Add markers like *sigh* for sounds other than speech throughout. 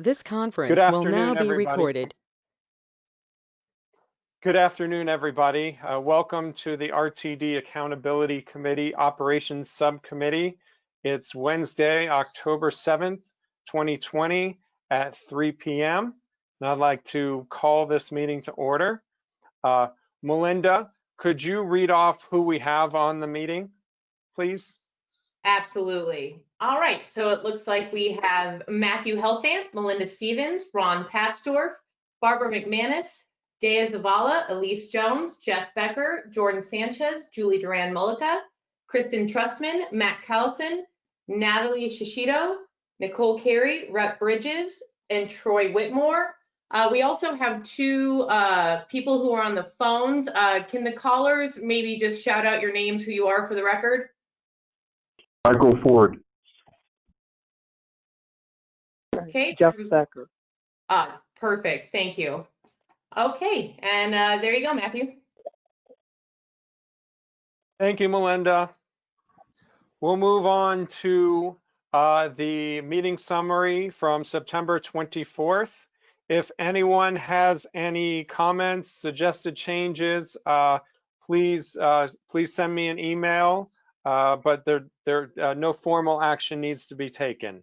This conference will now be everybody. recorded. Good afternoon, everybody. Uh, welcome to the RTD Accountability Committee Operations Subcommittee. It's Wednesday, October 7th, 2020 at 3 p.m. And I'd like to call this meeting to order. Uh, Melinda, could you read off who we have on the meeting, please? Absolutely. All right, so it looks like we have Matthew Helfand, Melinda Stevens, Ron Papsdorf, Barbara McManus, Dea Zavala, Elise Jones, Jeff Becker, Jordan Sanchez, Julie Duran Mullica, Kristen Trustman, Matt Callison, Natalie Shishido, Nicole Carey, Rep Bridges, and Troy Whitmore. Uh, we also have two uh, people who are on the phones. Uh, can the callers maybe just shout out your names, who you are for the record? Michael Ford. Okay. Jeff Becker. Ah, perfect. Thank you. Okay, and uh, there you go, Matthew. Thank you, Melinda. We'll move on to uh, the meeting summary from September 24th. If anyone has any comments, suggested changes, uh, please uh, please send me an email. Uh, but there there uh, no formal action needs to be taken.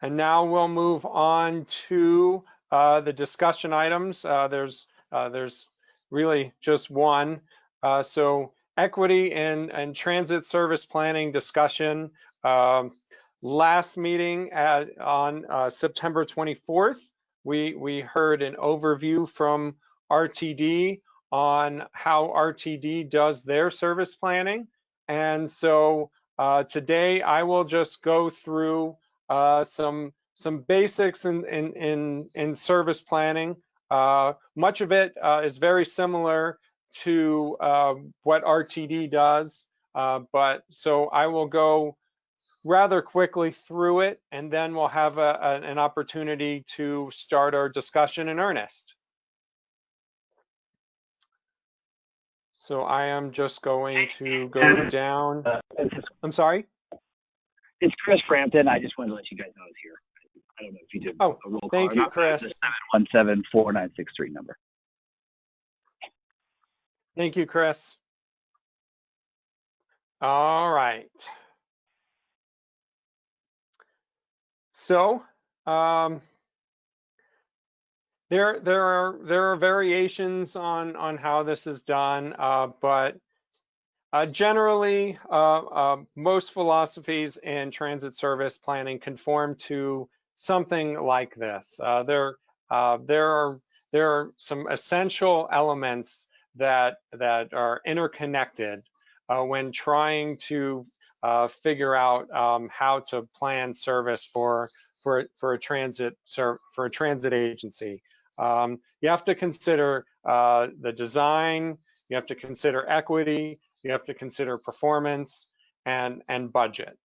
And now we'll move on to uh, the discussion items. Uh, there's uh, there's really just one. Uh, so equity and, and transit service planning discussion. Um, last meeting at, on September 24th, we, we heard an overview from RTD on how RTD does their service planning. And so uh, today I will just go through uh, some some basics in in in, in service planning. Uh, much of it uh, is very similar to uh, what RTD does, uh, but so I will go rather quickly through it, and then we'll have a, a, an opportunity to start our discussion in earnest. So I am just going to go down. Uh, I'm sorry. it's Chris Frampton. I just wanted to let you guys know I was here. I don't know if you did Oh, a roll call. thank you, not, Chris. the 7174963 number. Thank you, Chris. All right. So, um, there there are there are variations on on how this is done, uh, but uh, generally, uh, uh, most philosophies in transit service planning conform to something like this. Uh, there uh, there are there are some essential elements that that are interconnected when trying to figure out um, how to plan service for for for a transit for a transit agency. Um, you have to consider uh, the design. You have to consider equity. You have to consider performance and and budget.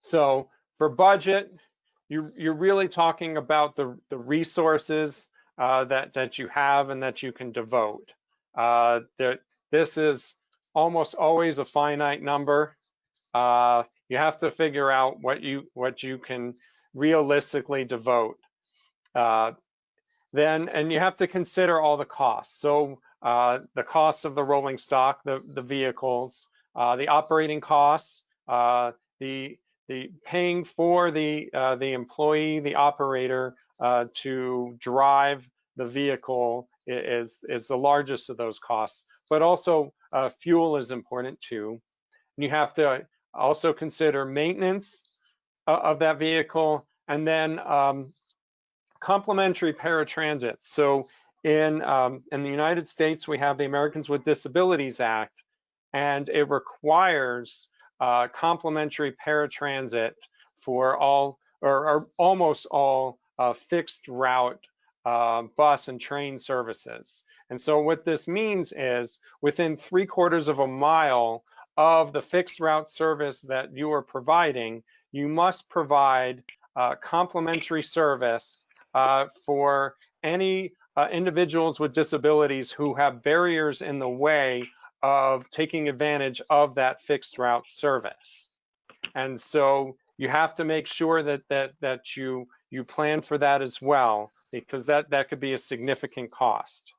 So for budget, you you're really talking about the the resources uh, that that you have and that you can devote. Uh, there, this is almost always a finite number. Uh, you have to figure out what you what you can realistically devote. Uh, then, and you have to consider all the costs. So uh, the costs of the rolling stock, the the vehicles, uh, the operating costs, uh, the the paying for the the employee, the operator to drive the vehicle is is the largest of those costs. But also uh, fuel is important too. And you have to also consider maintenance of that vehicle, and then um, complementary paratransit. So in um, in the United States, we have the Americans with Disabilities Act, and it requires uh, complementary paratransit for all or, or almost all uh, fixed route uh, bus and train services. And so what this means is within three quarters of a mile of the fixed route service that you are providing, you must provide uh, complementary service uh, for any uh, individuals with disabilities who have barriers in the way of taking advantage of that fixed route service. And so you have to make sure that that that you you plan for that as well, because that that could be a significant cost.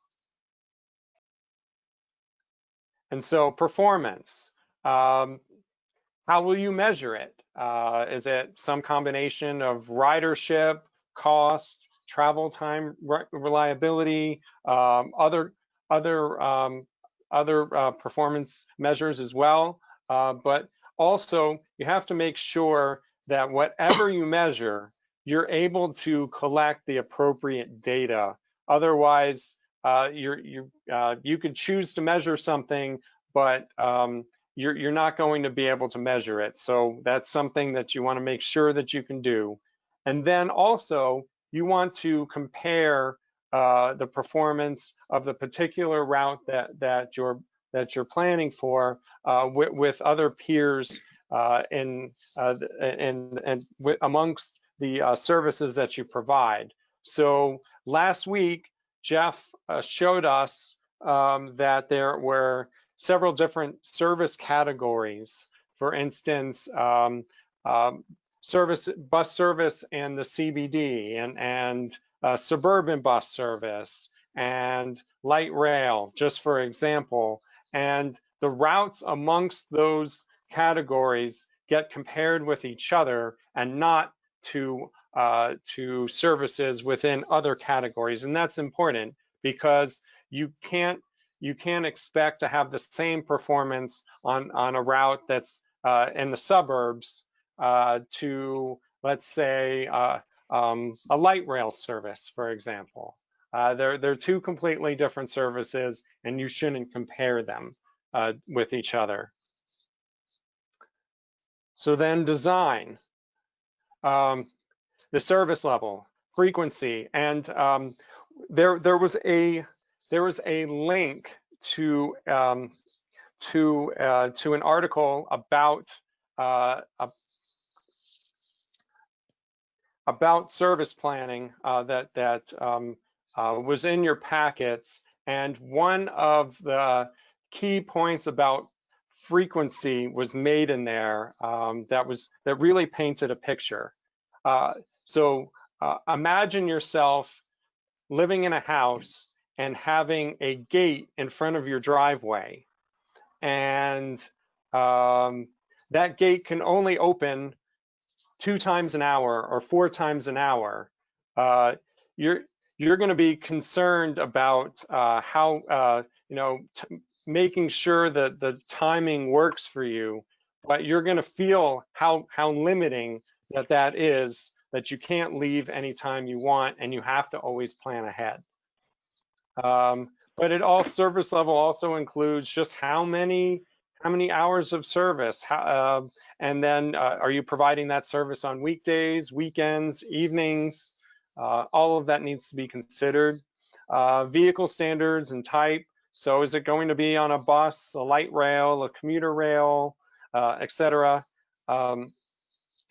And so performance, um, how will you measure it? Uh, is it some combination of ridership, cost, travel time, re reliability, um, other other um, other uh, performance measures as well? Uh, but also, you have to make sure that whatever you measure, you're able to collect the appropriate data. Otherwise, uh, you're, you uh, you could choose to measure something, but um, you're, you're not going to be able to measure it. So that's something that you want to make sure that you can do. And then also, you want to compare uh, the performance of the particular route that that you're that you're planning for uh, with, with, other peers uh, in uh, and and amongst the uh, services that you provide. So last week, Jeff uh, showed us um, that there were several different service categories. For instance, um, um, service bus service and the CBD and and uh, suburban bus service and light rail, just for example. And the routes amongst those categories get compared with each other and not to uh, to services within other categories. And that's important because you can't you can't expect to have the same performance on on a route that's uh, in the suburbs uh, to let's say uh, um, a light rail service, for example. Uh, they're they're two completely different services, and you shouldn't compare them uh, with each other. So then design, um, the service level, frequency, and um, there there was a there was a link to um, to uh, to an article about uh, about service planning uh, that that um, uh, was in your packets, and one of the key points about frequency was made in there um, that was that really painted a picture. Uh, so uh, imagine yourself living in a house and having a gate in front of your driveway. And um, that gate can only open two times an hour or four times an hour. Uh, you're you're going to be concerned about uh, how uh, you know making sure that the timing works for you, but you're going to feel how how limiting that that is. That you can't leave anytime you want, and you have to always plan ahead. Um, but it all service level also includes just how many how many hours of service, how, uh, and then uh, are you providing that service on weekdays, weekends, evenings? Uh, all of that needs to be considered. Uh, vehicle standards and type. So is it going to be on a bus, a light rail, a commuter rail, uh, etc. Um,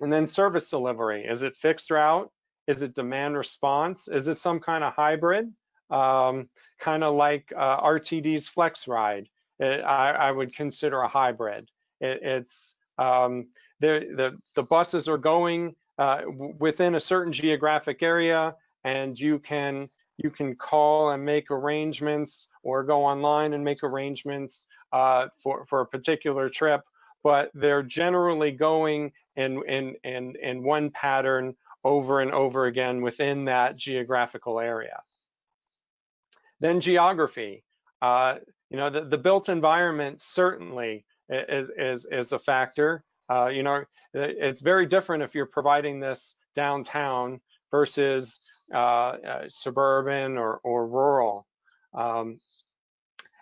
and then service delivery. Is it fixed route? Is it demand response? Is it some kind of hybrid? um, kind of like uh, RTD's Flex Ride. It, I, I, would consider a hybrid. It, it's um, the, the the buses are going uh, within a certain geographic area, and you can you can call and make arrangements, or go online and make arrangements uh, for for a particular trip. But they're generally going in in in in one pattern over and over again within that geographical area. Then geography. Uh, you know, the, the built environment certainly is, is, is a factor. Uh, you know, it's very different if you're providing this downtown versus uh, uh, suburban or, or rural. Um,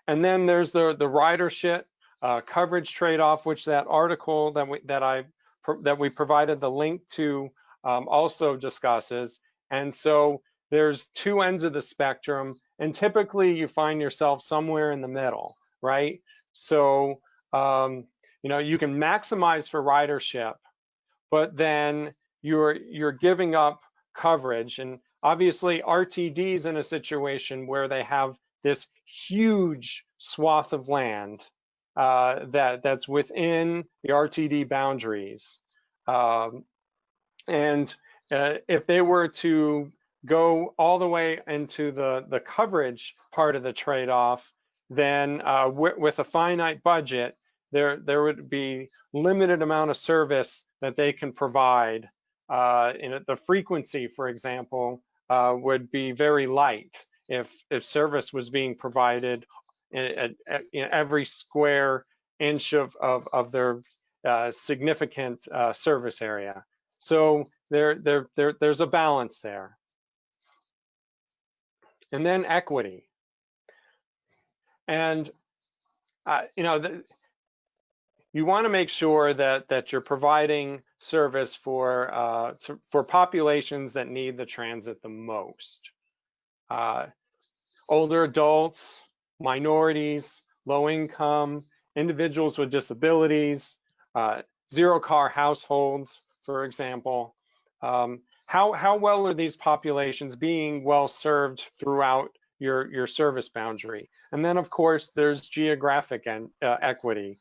and then there's the, the ridership uh, coverage trade-off, which that article that we, that I that we provided the link to um, also discusses. And so there's two ends of the spectrum and typically you find yourself somewhere in the middle, right? So, um, you know, you can maximize for ridership, but then you're you're giving up coverage. And obviously RTD is in a situation where they have this huge swath of land uh, that that's within the RTD boundaries. Um, and uh, if they were to go all the way into the, the coverage part of the trade-off, then uh, with a finite budget, there, there would be limited amount of service that they can provide. Uh, in the frequency, for example, uh, would be very light if, if service was being provided in, in every square inch of, of, of their uh, significant uh, service area. So there, there, there, there's a balance there. And then equity. And, uh, you know, the, you want to make sure that that you're providing service for uh, to, for populations that need the transit the most. Uh, older adults, minorities, low income, individuals with disabilities, uh, zero car households, for example. Um, how, how well are these populations being well served throughout your, your service boundary? And then of course, there's geographic and, uh, equity.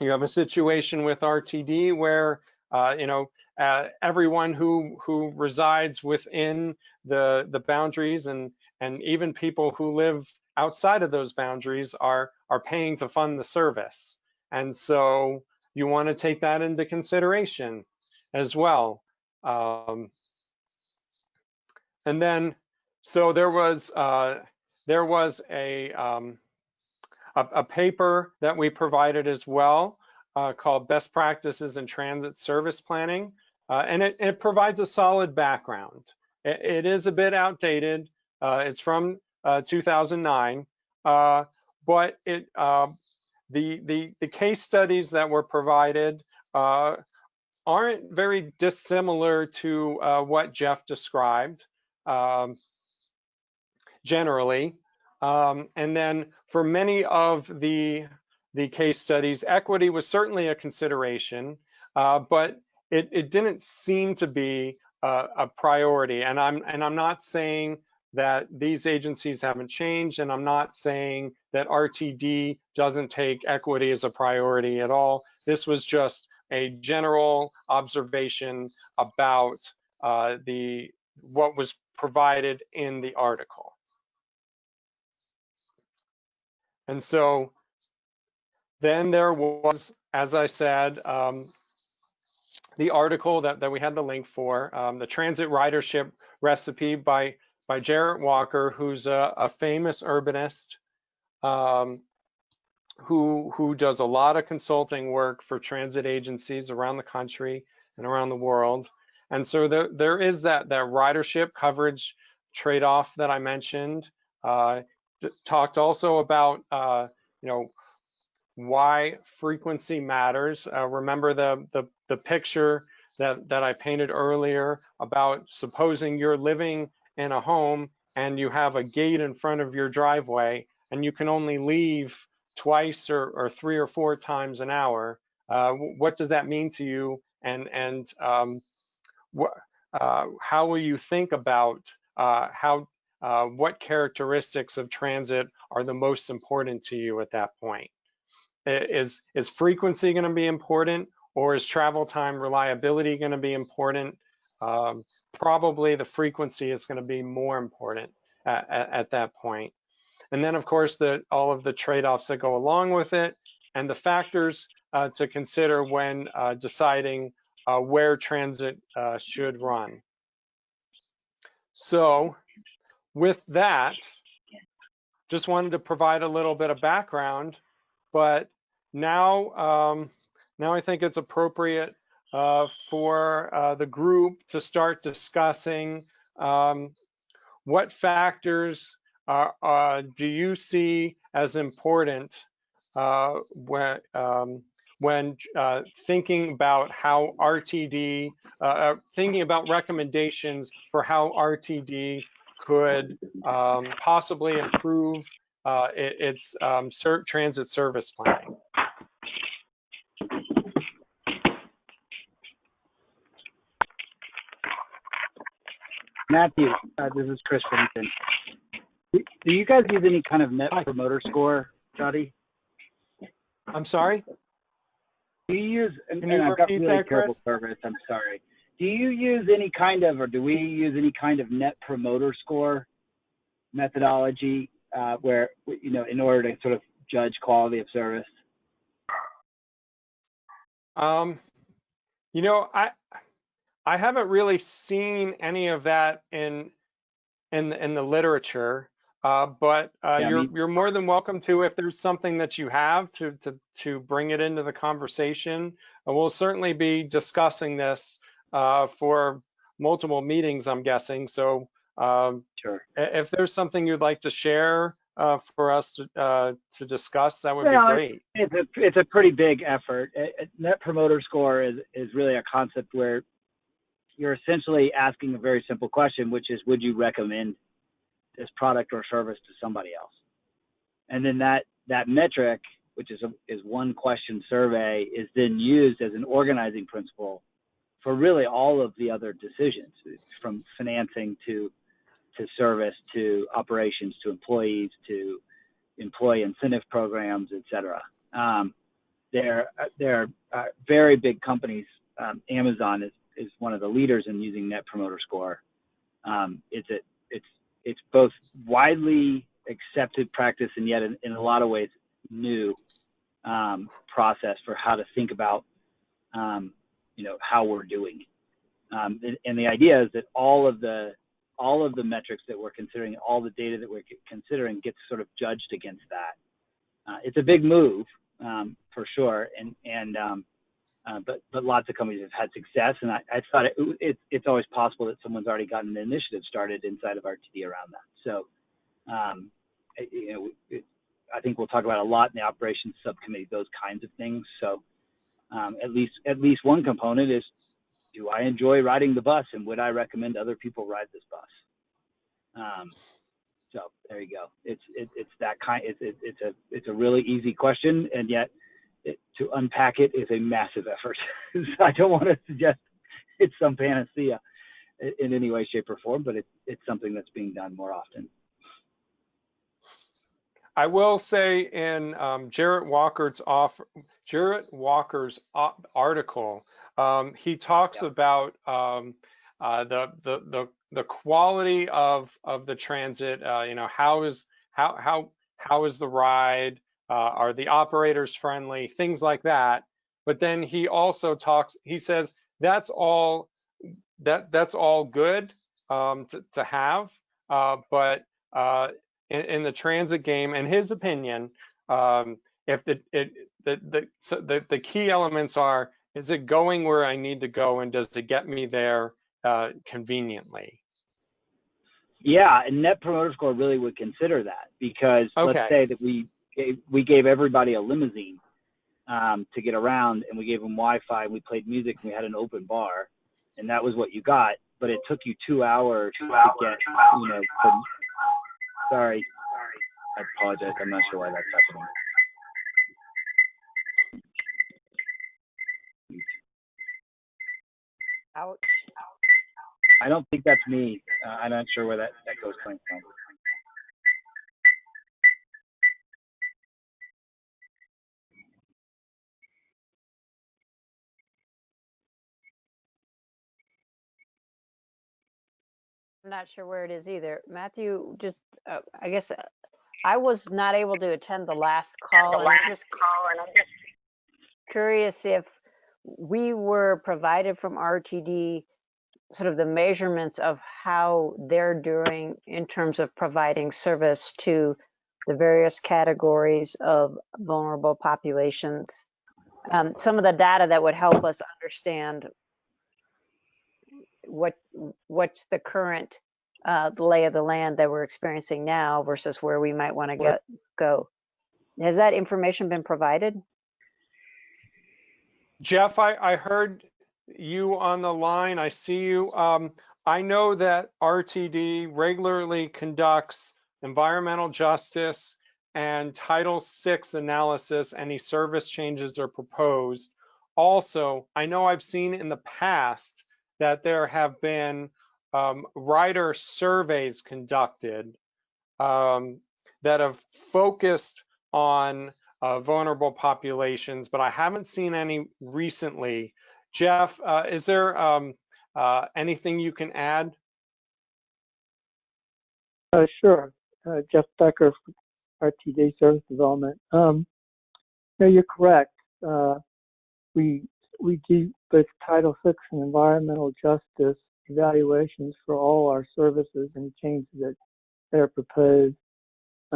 You have a situation with RTD where, uh, you know, uh, everyone who who resides within the the boundaries and and even people who live outside of those boundaries are are paying to fund the service. And so you want to take that into consideration as well. Um, and then, so there was uh, there was a, um, a, a paper that we provided as well uh, called Best Practices in Transit Service Planning, uh, and it, it, provides a solid background. it, it is a bit outdated. Uh, it's from uh, 2009, uh, but it the, the, the case studies that were provided aren't very dissimilar to uh, what Jeff described um, generally. Um, and then for many of the, the case studies, equity was certainly a consideration, uh, but it, it didn't seem to be a, a priority. And I'm, and I'm not saying that these agencies haven't changed, and I'm not saying that RTD doesn't take equity as a priority at all. This was just a general observation about uh, the what was provided in the article. And so then there was, as I said, um, the article that, that we had the link for, um, the transit ridership recipe by by Jarrett Walker, who's a, a famous urbanist um, who, who does a lot of consulting work for transit agencies around the country and around the world. And so there, there is that, that ridership coverage trade-off that I mentioned. Uh, talked also about, uh, you know, why frequency matters. Uh, remember the, the, the picture that, that I painted earlier about supposing you're living in a home and you have a gate in front of your driveway and you can only leave twice or, or three or four times an hour, uh, what does that mean to you? And, and um, uh, how will you think about uh, how, uh, what characteristics of transit are the most important to you at that point? Is, is frequency gonna be important or is travel time reliability gonna be important? Um, probably the frequency is going to be more important at, at, at, that point. And then, of course, the, all of the trade-offs that go along with it and the factors uh, to consider when uh, deciding uh, where transit uh, should run. So with that, just wanted to provide a little bit of background, but now, um, now I think it's appropriate uh, for uh, the group to start discussing um, what factors are, uh, do you see as important uh, when, um, when uh, thinking about how RTD, thinking about recommendations for how RTD could um, possibly improve its um, transit service planning? Matthew, uh, this is Chris Frampton. Do, you guys use any kind of net Hi. promoter score, Jody? I'm sorry? Do you use, and, Can and I've got really terrible service, I'm sorry. Do you use any kind of, or do we use any kind of net promoter score methodology uh, where, you know, in order to sort of judge quality of service? Um, you know, I I haven't really seen any of that in in in the literature, uh, but uh, Yeah, you're mean- you're more than welcome to if there's something that you have to to to bring it into the conversation. And we'll certainly be discussing this uh, for multiple meetings, I'm guessing. So um, Sure. if there's something you'd like to share uh, for us to, uh, to discuss, that would be great. It's a it's a pretty big effort. A- a Net promoter score is is really a concept where you're essentially asking a very simple question, which is, would you recommend this product or service to somebody else? And then that that metric, which is a, is one question survey, is then used as an organizing principle for really all of the other decisions, from financing to to service to operations to employees to employee incentive programs, et cetera. Um, they're they're uh, very big companies. Um, Amazon is is one of the leaders in using Net Promoter Score. Um, it's it's it's both widely accepted practice and yet in, in a lot of ways new um, process for how to think about um, you know how we're doing. Um, and, and the idea is that all of the all of the metrics that we're considering, all the data that we're considering gets sort of judged against that. Uh, it's a big move um, for sure, and and um, uh, but but lots of companies have had success, and I, I thought it, it, it's always possible that someone's already gotten an initiative started inside of RTD around that. So, um, it- you know, it, I think we'll talk about a lot in the operations subcommittee those kinds of things. So, um, at least at least one component is do I enjoy riding the bus and would I recommend other people ride this bus? Um, so there you go. It's it, it's that kind. It's it, it's a it's a really easy question, and yet it, to unpack it is a massive effort. *laughs* so I don't want to suggest it's some panacea in any way, shape, or form, but it's it's something that's being done more often. I will say in um, Jarrett Walker's off, Jarrett Walker's article, um, he talks Yeah. about um, uh, the, the the the quality of of the transit. Uh, you know, how is how how how is the ride? Uh, are the operators friendly? Things like that. But then he also talks. He says that's all that that's all good um, to to have, uh, but uh, in, in the transit game, in his opinion, um, if the it the the, so the the key elements are is it going where I need to go and does it get me there uh, conveniently? Yeah, and Net Promoter Score really would consider that because Okay. let's say that we gave, we gave everybody a limousine um, to get around, and we gave them Wi-Fi, and we played music, and we had an open bar, and that was what you got. But it took you two hours to get, you know. Sorry, I apologize. I'm not sure why that's happening. Ouch. I don't think that's me. Uh, I'm not sure where that that goes coming from. I'm not sure where it is either. Matthew, just, uh, I guess, uh, I was not able to attend the last call. The last call, and I'm just Curious if we were provided from RTD sort of the measurements of how they're doing in terms of providing service to the various categories of vulnerable populations. Um, some of the data that would help us understand what what's the current uh, lay of the land that we're experiencing now versus where we might want to go. Has that information been provided? Jeff, I, I heard you on the line. I see you. Um, I know that RTD regularly conducts environmental justice and Title VI analysis. Any service changes are proposed. Also, I know I've seen in the past that there have been um, rider surveys conducted um, that have focused on uh, vulnerable populations, but I haven't seen any recently. Jeff, uh, is there um, uh, anything you can add? Uh, sure. Uh, Jeff Becker, RTD Service Development. Um, no, you're correct. Uh, we we do both Title VI and environmental justice evaluations for all our services and changes that, are proposed.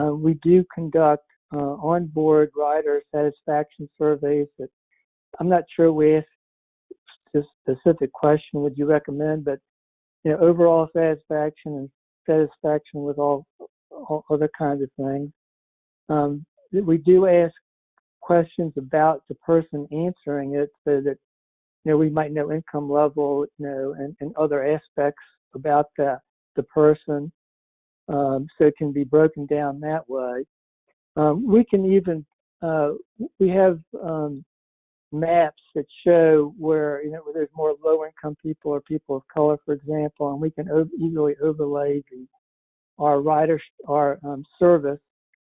Uh, we do conduct uh, onboard rider satisfaction surveys that I'm not sure we this specific question, would you recommend, but you know, overall satisfaction and satisfaction with all, all other kinds of things. Um, we do ask questions about the person answering it so that you know we might know income level you know and, and other aspects about the the person um, so it can be broken down that way. Um, we can even uh, we have um, maps that show where you know where there's more low income people or people of color for example and we can easily overlay the our rider our um, service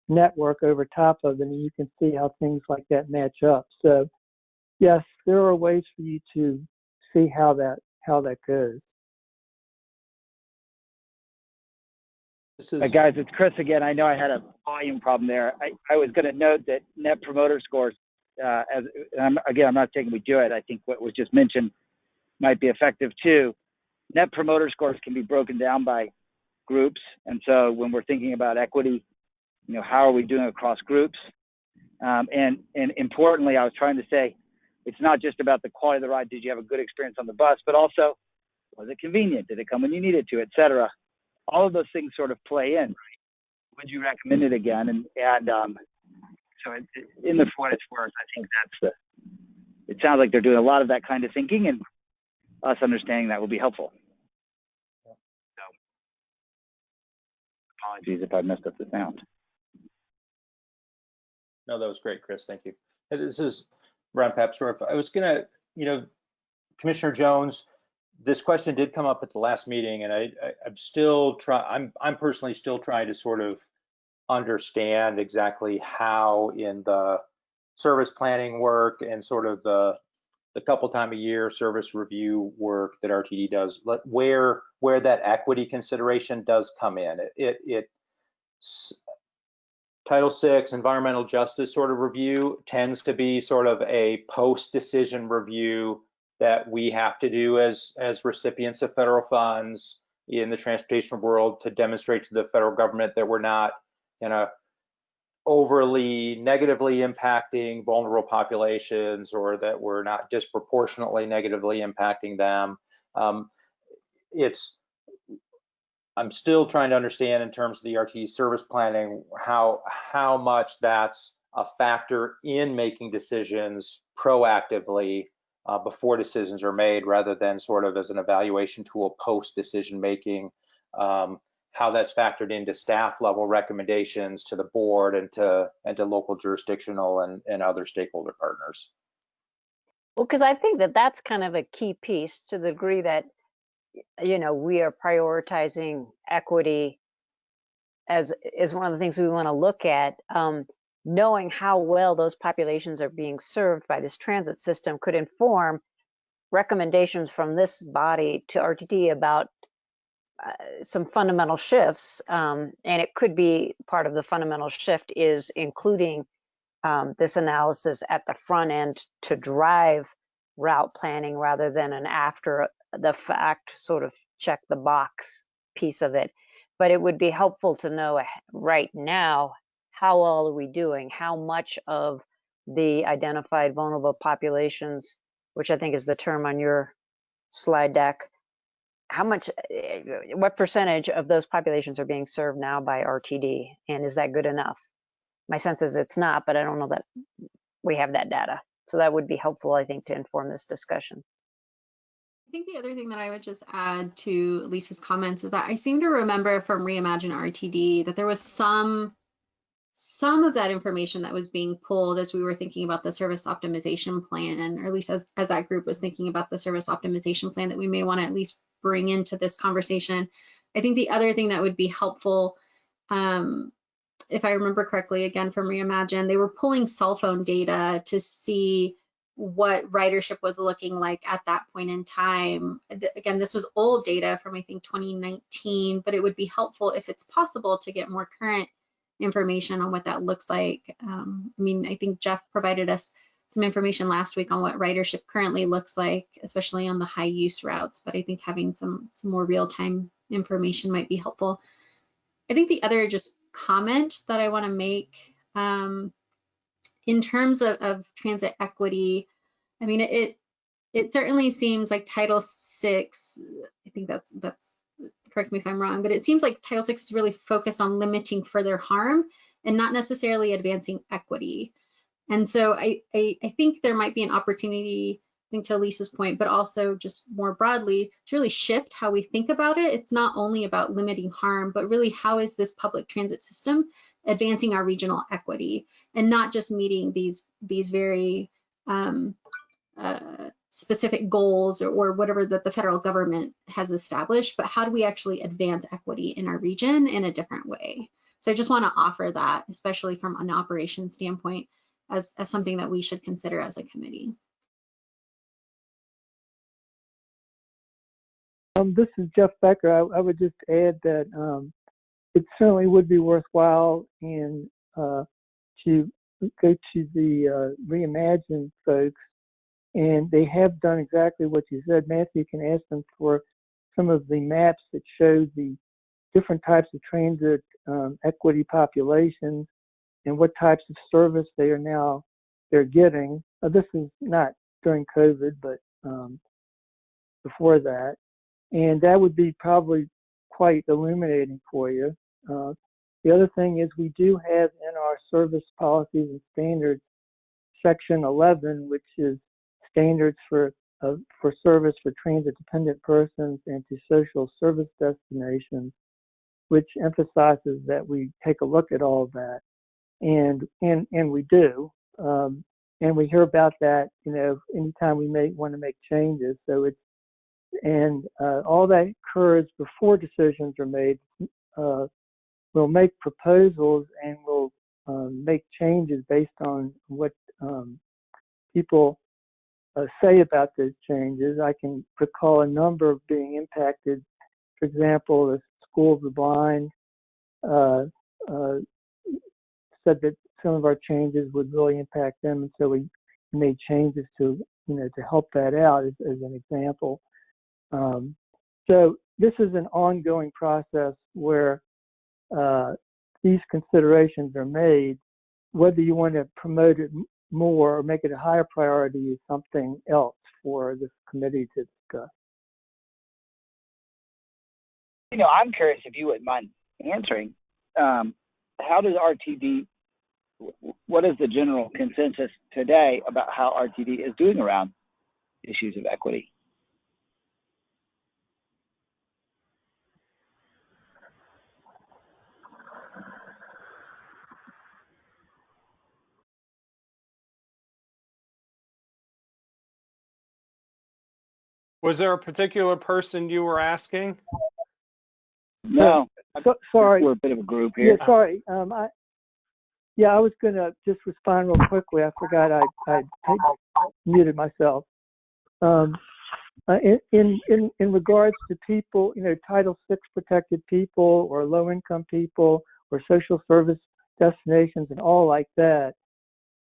network over top of them, and you can see how things like that match up. So, yes, there are ways for you to see how that how that goes. This is Uh, guys, it's Chris again. I know I had a volume problem there. I, I was going to note that Net Promoter Scores, uh, as I'm, again, I'm not saying we do it. I think what was just mentioned might be effective too. Net Promoter Scores can be broken down by groups, and so when we're thinking about equity, you know, how are we doing across groups? Um, and and importantly, I was trying to say, it's not just about the quality of the ride. Did you have a good experience on the bus, but also was it convenient? Did it come when you needed to, et cetera? all of those things sort of play in. Would you recommend it again? And and um, so it, in the for what it's worth, I think that's the. It sounds like they're doing a lot of that kind of thinking, and us understanding that will be helpful. So apologies if I messed up the sound. No, that was great, Chris. Thank you. This is Ron Papsdorf. I was gonna, you know, Commissioner Jones, this question did come up at the last meeting, and I, I I'm still try. I'm I'm personally still trying to sort of understand exactly how in the service planning work and sort of the the couple time a year service review work that RTD does, where where that equity consideration does come in. It it, it Title VI environmental justice sort of review tends to be sort of a post-decision review that we have to do as as recipients of federal funds in the transportation world to demonstrate to the federal government that we're not you know overly negatively impacting vulnerable populations or that we're not disproportionately negatively impacting them. Um, it's i'm still trying to understand in terms of the rt service planning how how much that's a factor in making decisions proactively uh, before decisions are made rather than sort of as an evaluation tool post decision making. Um, how that's factored into staff level recommendations to the board and to and to local jurisdictional and, and other stakeholder partners. Well, because I think that that's kind of a key piece to the degree that, you know, we are prioritizing equity as is one of the things we want to look at. Um, knowing how well those populations are being served by this transit system could inform recommendations from this body to RTD about uh, some fundamental shifts. Um, and it could be part of the fundamental shift is including um, this analysis at the front end to drive route planning rather than an after the fact sort of check the box piece of it. But it would be helpful to know right now how well are we doing? How much of the identified vulnerable populations, which I think is the term on your slide deck, how much, eh, what percentage of those populations are being served now by RTD? And is that good enough? My sense is it's not, but I don't know that we have that data. So that would be helpful, I think, to inform this discussion. I think the other thing that I would just add to Elise's comments is that I seem to remember from Reimagine RTD that there was some some of that information that was being pulled as we were thinking about the service optimization plan, or at least as, as that group was thinking about the service optimization plan that we may want to at least bring into this conversation. I think the other thing that would be helpful um, if I remember correctly, again from Reimagine, they were pulling cell phone data to see what ridership was looking like at that point in time. Again, this was old data from I think 2019, but it would be helpful if it's possible to get more current information on what that looks like. Um, I mean, I think Jeff provided us some information last week on what ridership currently looks like, especially on the high use routes, but I think having some, some more real time information might be helpful. I think the other just comment that I want to make um, in terms of, of transit equity, I mean, it it certainly seems like Title VI. I think that's that's correct me if I'm wrong, but it seems like Title VI is really focused on limiting further harm and not necessarily advancing equity. And so I, I, I think there might be an opportunity, think to Elise's point, but also just more broadly to really shift how we think about it. It's not only about limiting harm, but really how is this public transit system advancing our regional equity and not just meeting these these very um, uh, specific goals or, or whatever that the federal government has established, but how do we actually advance equity in our region in a different way? So I just want to offer that, especially from an operations standpoint, as, as something that we should consider as a committee. Um, this is Jeff Becker. I, I would just add that um, it certainly would be worthwhile in uh, to go to the uh, Reimagine folks, and they have done exactly what you said. Matthew can ask them for some of the maps that show the different types of transit um, equity populations and what types of service they are now they're getting. Uh, this is not during COVID, but um, before that, and that would be probably quite illuminating for you. Uh, the other thing is we do have in our service policies and standards section 11, which is standards for uh, for service for transit dependent persons and to social service destinations, which emphasizes that we take a look at all of that, and and and we do, um, and we hear about that, you know, anytime we may want to make changes. So it's and uh, all that occurs before decisions are made. Uh, we'll make proposals and we'll um, make changes based on what um, people uh, say about those changes. I can recall a number being impacted. For example, the School of the Blind uh, uh, said that some of our changes would really impact them, and so we made changes to you know to help that out as, as an example. Um, so this is an ongoing process where uh, these considerations are made. Whether you want to promote it more or make it a higher priority is something else for this committee to discuss. You know, I'm curious if you wouldn't mind answering. Um, how does RTD? What is the general consensus today about how RTD is doing around issues of equity? Was there a particular person you were asking? No, So, sorry. we're a bit of a group here. Yeah, here. sorry. Um, I, yeah, I was gonna just respond real quickly. I forgot I I take- muted myself. Um, uh, in, in in in regards to people, you know, Title VI protected people or low income people or social service destinations and all like that.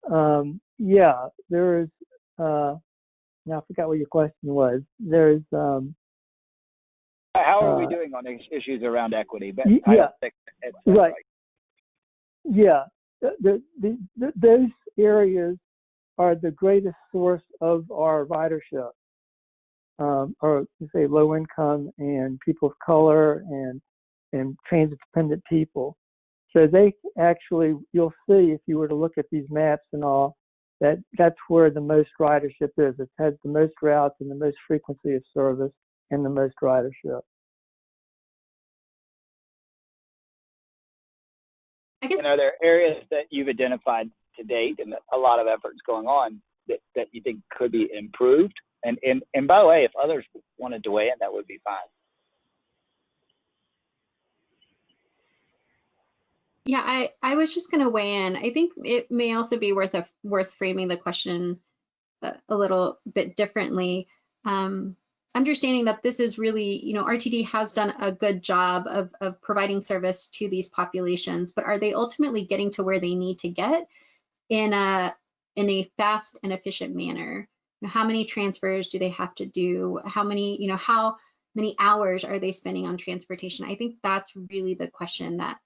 Um, yeah, there is. Uh, now I forgot what your question was. There's um, How are we uh, doing on issues around equity? But yeah. don't think it's that's Right. Yeah, the, the, the, those areas are the greatest source of our ridership, um, or you say low income and people of color and and transit dependent people. So they actually, you'll see if you were to look at these maps and all, that that's where the most ridership is. It has the most routes and the most frequency of service and the most ridership. I guess And are there areas that you've identified to date and a lot of efforts going on that, that you think could be improved? And, and and by the way, if others wanted to weigh in, that would be fine. Yeah, I, I was just going to weigh in. I think it may also be worth a, worth framing the question a, a little bit differently. Um, understanding that this is really, you know, RTD has done a good job of, of providing service to these populations, but are they ultimately getting to where they need to get in a in a fast and efficient manner? You know, how many transfers do they have to do? How many, you know, how many hours are they spending on transportation? I think that's really the question that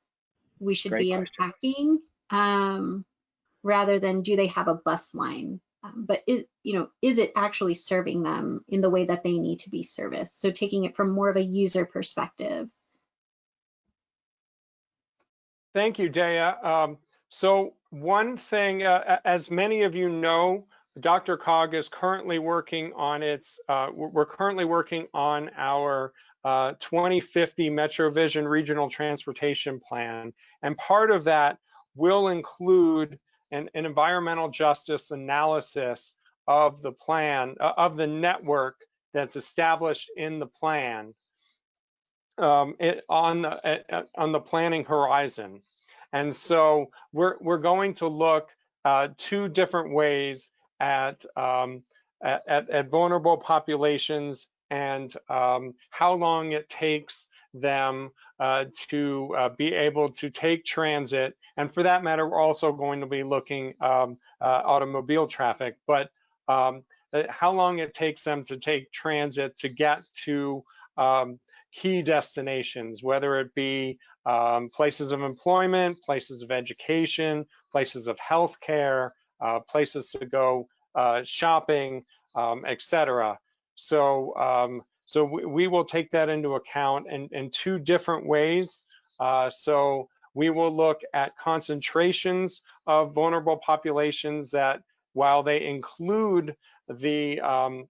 we should Great be question. unpacking um, rather than do they have a bus line? Um, but it, you know, is it actually serving them in the way that they need to be serviced? So taking it from more of a user perspective. Thank you, Daya. Um, so one thing, uh, as many of you know, DRCOG is currently working on its, uh, we're we're currently working on our uh, 2050 MetroVision Regional Transportation Plan. And part of that will include an, an environmental justice analysis of the plan, uh, of the network that's established in the plan um, it, on the at- on the planning horizon. And so we're we're going to look uh, two different ways at, um, at at vulnerable populations and um, how long it takes them uh, to uh, be able to take transit. And for that matter, we're also going to be looking um, uh, automobile traffic, but um, uh, how long it takes them to take transit to get to um, key destinations, whether it be um, places of employment, places of education, places of healthcare, uh, places to go uh, shopping, um, et cetera. So, um, so we, we will take that into account in, in two different ways. Uh, so we will look at concentrations of vulnerable populations that while they include the um,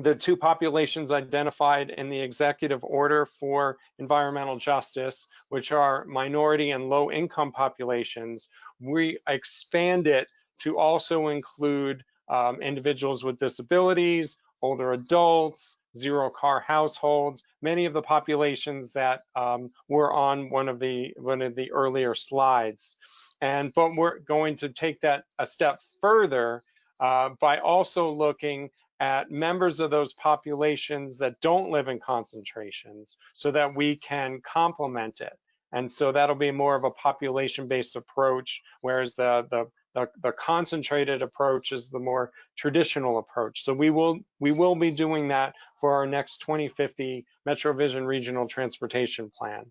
the two populations identified in the executive order for environmental justice, which are minority and low income populations, we expand it to also include um, individuals with disabilities, older adults, zero car households, many of the populations that um, were on one of the one of the earlier slides. And but we're going to take that a step further uh, by also looking at members of those populations that don't live in concentrations so that we can complement it. And so that'll be more of a population-based approach, whereas the, the, the, the concentrated approach is the more traditional approach. So we will, we will be doing that for our next 2050 MetroVision Regional Transportation Plan.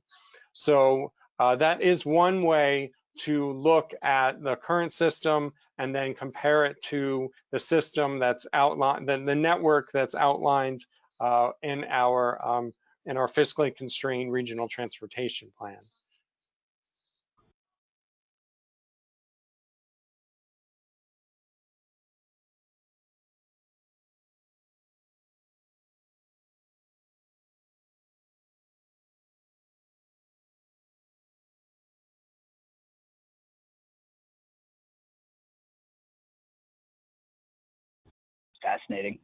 So uh, that is one way to look at the current system and then compare it to the system that's outlined, the, the network that's outlined uh, in our um, in our fiscally constrained regional transportation plan. Fascinating.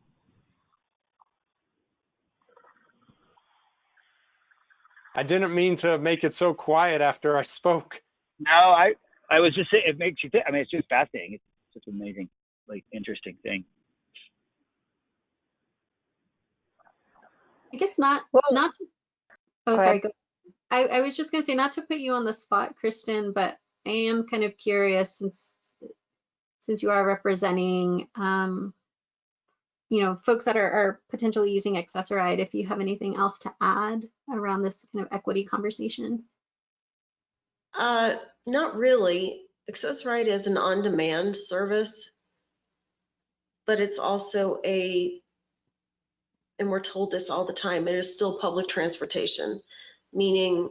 I didn't mean to make it so quiet after I spoke. No, I I was just saying it makes you think. I mean, it's just fascinating. It's just amazing, like interesting thing. I guess not, Well- not to, oh, Go sorry. Go. I, I was just gonna say, not to put you on the spot, Kristen, but I am kind of curious since, since you are representing, um, you know, folks that are, are potentially using Access-a-Ride, if you have anything else to add around this kind of equity conversation. Uh, not really. Access-a-Ride is an on-demand service, but it's also a, and we're told this all the time, it is still public transportation, meaning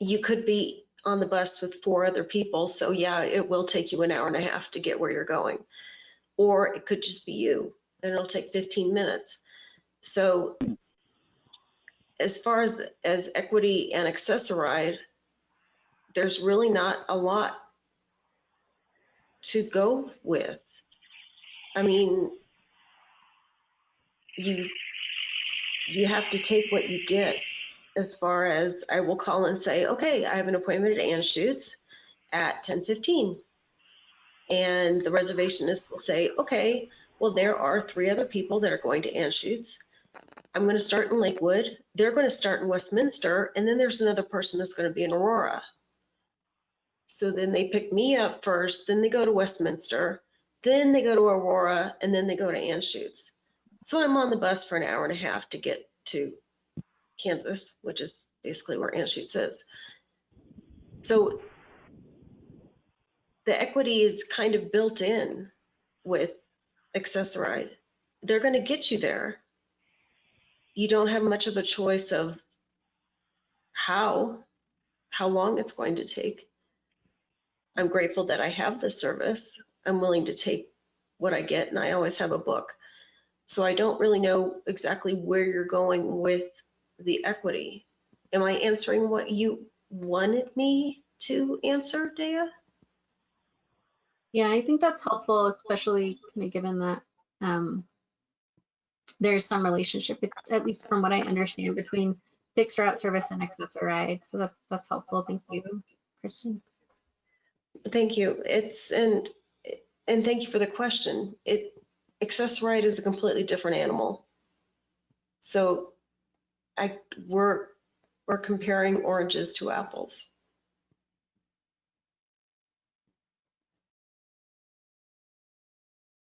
you could be on the bus with four other people, so yeah, it will take you an hour and a half to get where you're going. Or it could just be you, and it'll take 15 minutes. So as far as, as equity and Access-a-Ride, there's really not a lot to go with. I mean, you, you have to take what you get. as far as I will call and say, okay, I have an appointment at Anschutz at 10:15. And the reservationist will say, okay, well, there are three other people that are going to Anschutz. I'm going to start in Lakewood. They're going to start in Westminster, and then there's another person that's going to be in Aurora. So then they pick me up first, then they go to Westminster, then they go to Aurora, and then they go to Anschutz. So I'm on the bus for an hour and a half to get to Kansas, which is basically where Anschutz is. So the equity is kind of built in with Access-a-Ride. They're going to get you there. You don't have much of a choice of how, how long it's going to take. I'm grateful that I have the service. I'm willing to take what I get, and I always have a book. So I don't really know exactly where you're going with the equity. Am I answering what you wanted me to answer, Dea? Yeah, I think that's helpful, especially kind of given that um, there's some relationship, at least from what I understand, between fixed route service and Access-a-Ride. So that's that's helpful. Thank you, Kristen. Thank you. It's, and, and thank you for the question. It, Access-a-Ride is a completely different animal. So I, we're, we're comparing oranges to apples.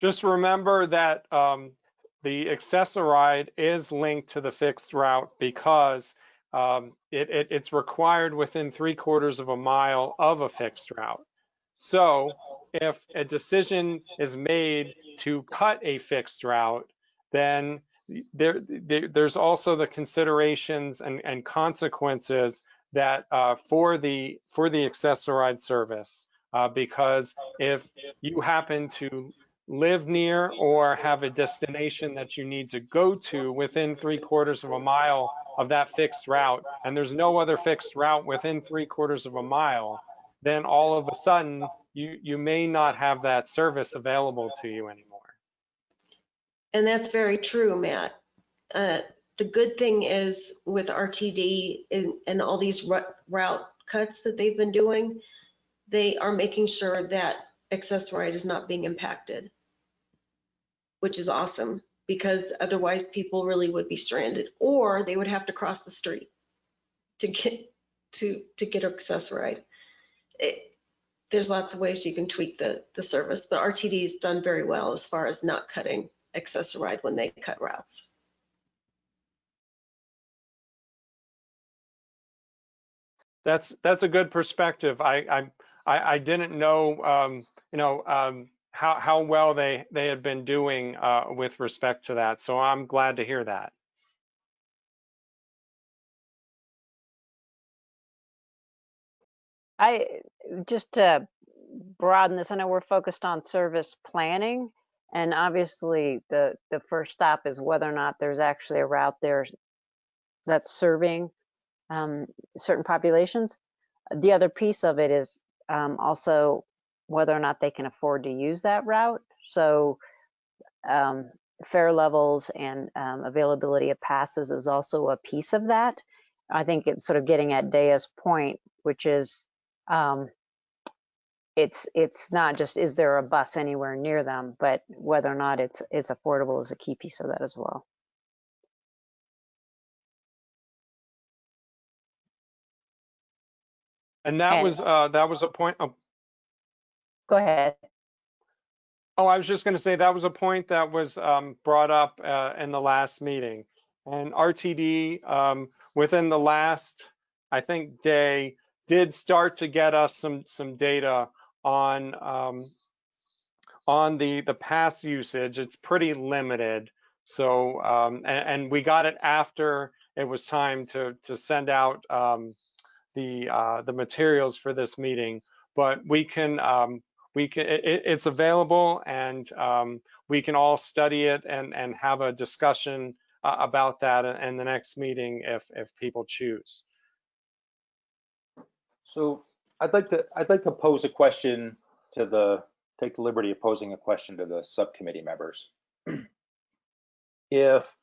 Just remember that um, the Access-a-Ride is linked to the fixed route because um, it, it, it's required within three quarters of a mile of a fixed route. So if a decision is made to cut a fixed route, then there, there there's also the considerations and, and consequences that uh, for the for the Access-a-Ride service uh, because if you happen to live near or have a destination that you need to go to within three quarters of a mile of that fixed route and there's no other fixed route within three quarters of a mile then all of a sudden you you may not have that service available to you anymore And that's very true, Matt. Uh, The good thing is with RTD and, and all these route cuts that they've been doing, they are making sure that Access-a-Ride is not being impacted, which is awesome because otherwise people really would be stranded or they would have to cross the street to get to to get Access-a-Ride. It, there's lots of ways you can tweak the the service, but RTD has done very well as far as not cutting Access-a-Ride when they cut routes. That's that's a good perspective. I I I, I didn't know um, you know um, how how well they they had been doing uh, with respect to that. So I'm glad to hear that. I, just to broaden this, I know we're focused on service planning. And obviously, the, the first stop is whether or not there's actually a route there that's serving um, certain populations. The other piece of it is um, also whether or not they can afford to use that route. So um, fare levels and um, availability of passes is also a piece of that. I think it's sort of getting at Daya's point, which is um, it's it's not just is there a bus anywhere near them, but whether or not it's it's affordable is a key piece of that as well. And that And- was uh, that was a point. Oh, Go ahead. oh, I was just going to say that was a point that was um, brought up uh, in the last meeting. And RTD um, within the last, I think, day did start to get us some some data on um, on the the pass usage. It's pretty limited. So um, and, and we got it after it was time to to send out um, the uh, the materials for this meeting. But we can um, we can it, it's available and um, we can all study it and and have a discussion uh, about that in, the next meeting if if people choose. So I'd like to, I'd like to pose a question to the, take the liberty of posing a question to the subcommittee members. *clears throat* If,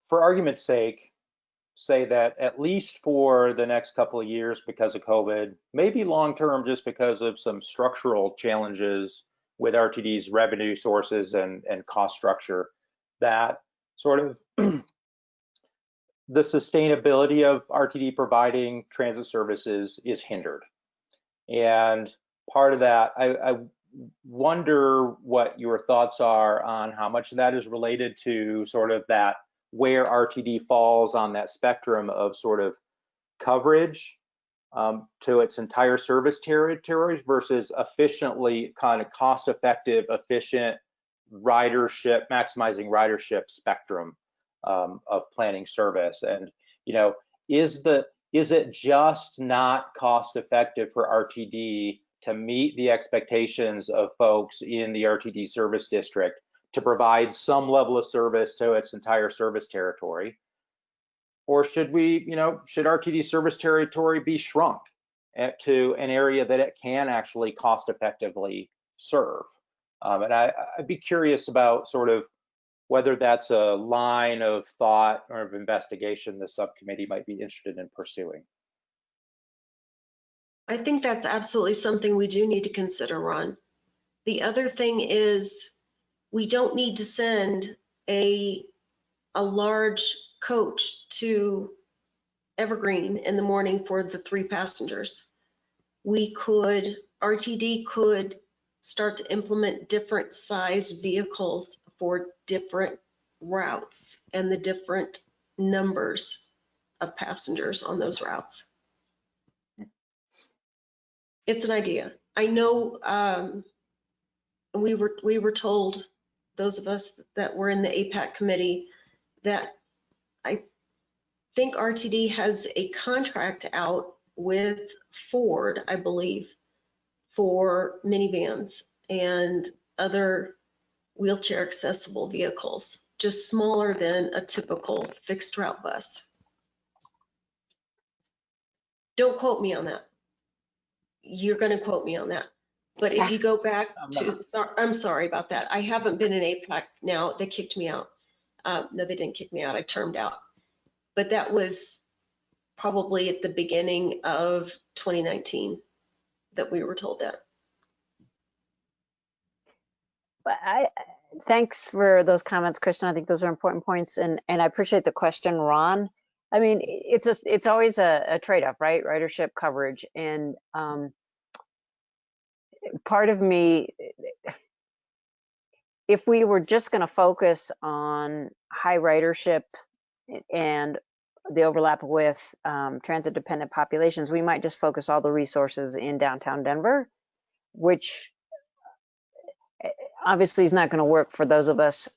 for argument's sake, say that at least for the next couple of years because of COVID, maybe long-term just because of some structural challenges with RTD's revenue sources and, and cost structure, that sort of *clears throat* the sustainability of RTD providing transit services is hindered. And part of that, I, I wonder what your thoughts are on how much of that is related to sort of that where RTD falls on that spectrum of sort of coverage um, to its entire service territory versus efficiently kind of cost effective, efficient ridership, maximizing ridership spectrum um, of planning service. And, you know, is the is it just not cost effective for RTD to meet the expectations of folks in the RTD service district to provide some level of service to its entire service territory? Or should we, you know, should RTD service territory be shrunk to an area that it can actually cost effectively serve? Um, and I, I'd be curious about sort of whether that's a line of thought or of investigation the subcommittee might be interested in pursuing. I think that's absolutely something we do need to consider, Ron. The other thing is we don't need to send a, a large coach to Evergreen in the morning for the three passengers. We could, RTD could start to implement different size vehicles for different routes and the different numbers of passengers on those routes. It's an idea. I know um, we were we were told those of us that were in the APAC committee that I think RTD has a contract out with Ford, I believe, for minivans and other wheelchair accessible vehicles, just smaller than a typical fixed route bus. Don't quote me on that. You're going to quote me on that. But if you go back to, I'm sorry about that. I haven't been in APAC now. They kicked me out. Uh, no, they didn't kick me out. I termed out. But that was probably at the beginning of 2019 that we were told that. But I, thanks for those comments, Kristen. I think those are important points, and and I appreciate the question, Ron. I mean, it's a, it's always a, a trade-off, right? Ridership coverage, and um, part of me, if we were just going to focus on high ridership and the overlap with um, transit-dependent populations, we might just focus all the resources in downtown Denver, which obviously is not going to work for those of us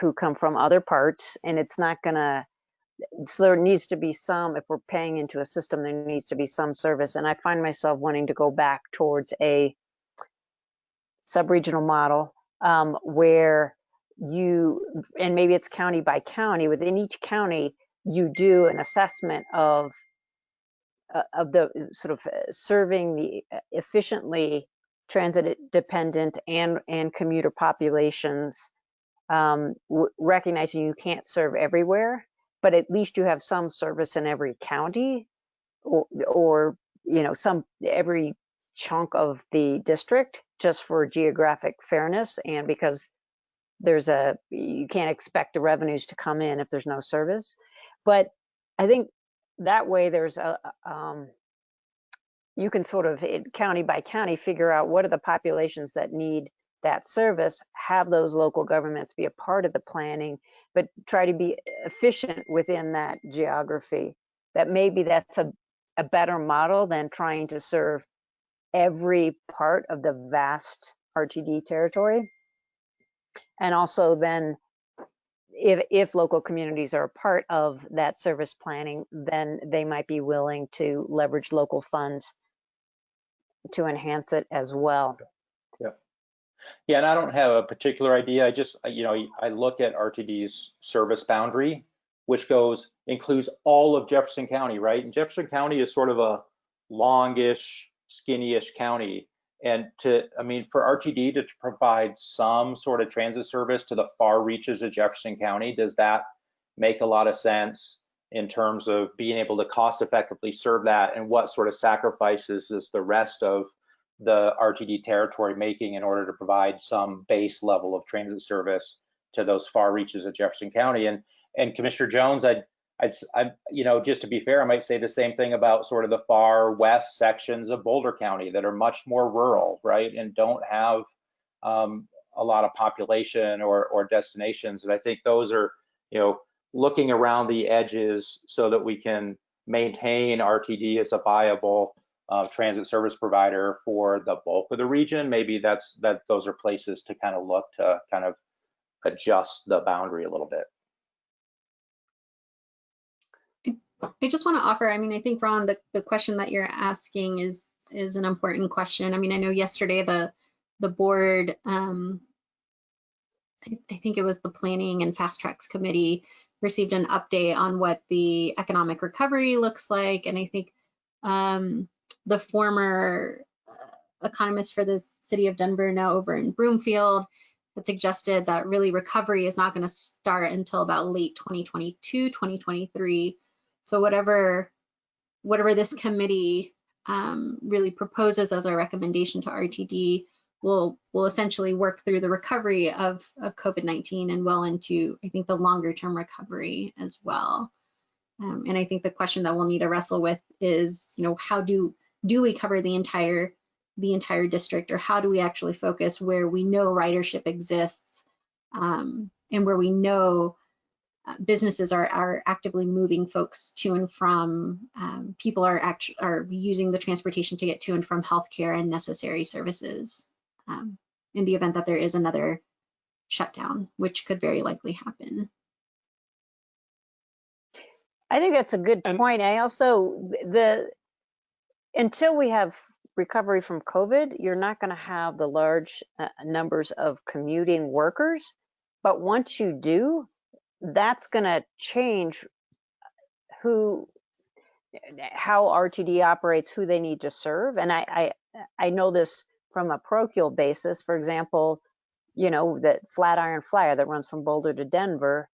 who come from other parts and it's not going to so there needs to be some if we're paying into a system there needs to be some service and i find myself wanting to go back towards a sub-regional model um, where you and maybe it's county by county within each county you do an assessment of uh, of the sort of uh, serving the uh, efficiently transit dependent and, and commuter populations, um, recognizing you can't serve everywhere, but at least you have some service in every county or, or you know, some every chunk of the district just for geographic fairness and because there's a you can't expect the revenues to come in if there's no service but i think that way there's a um, you can sort of county by county figure out what are the populations that need that service, have those local governments be a part of the planning, but try to be efficient within that geography. That maybe that's a, a better model than trying to serve every part of the vast RTD territory. And also then if, if local communities are a part of that service planning, then they might be willing to leverage local funds to enhance it as well. Yeah. Yeah, and I don't have a particular idea. I just, you know, I look at RTD's service boundary, which goes, includes all of Jefferson County, right? And Jefferson County is sort of a longish, skinny-ish county. And to, I mean, for RTD to provide some sort of transit service to the far reaches of Jefferson County, does that make a lot of sense? in terms of being able to cost effectively serve that and what sort of sacrifices is the rest of the RTD territory making in order to provide some base level of transit service to those far reaches of Jefferson County. And and Commissioner Jones, I'd, I'd, I, you know, just to be fair, I might say the same thing about sort of the far west sections of Boulder County that are much more rural, right, and don't have um, a lot of population or or destinations. And I think those are, you know, looking around the edges so that we can maintain RTD as a viable uh, transit service provider for the bulk of the region. Maybe that's that those are places to kind of look to kind of adjust the boundary a little bit. I just want to offer, I mean, I think Ron, the, the question that you're asking is is an important question. I mean, I know yesterday the the board, um, I, I think it was the Planning and FasTracks Committee received an update on what the economic recovery looks like. And I think um, the former uh, economist for the city of Denver, now over in Broomfield, had suggested that really recovery is not going to start until about late 2022, 2023. So whatever, whatever this committee um, really proposes as a recommendation to RTD will will essentially work through the recovery of, of COVID-19 and well into, I think, the longer term recovery as well. Um, and I think the question that we'll need to wrestle with is, you know, how do do we cover the entire the entire district, or how do we actually focus where we know ridership exists um, and where we know uh, businesses are are actively moving folks to and from. Um, people are actually are using the transportation to get to and from healthcare and necessary services. Um, in the event that there is another shutdown, which could very likely happen. I think that's a good And- point. I also, the, until we have recovery from COVID, you're not going to have the large uh, numbers of commuting workers. But once you do, that's going to change who, how RTD operates, who they need to serve. And I, I, I know this from a parochial basis. For example, you know, that Flatiron Flyer that runs from Boulder to Denver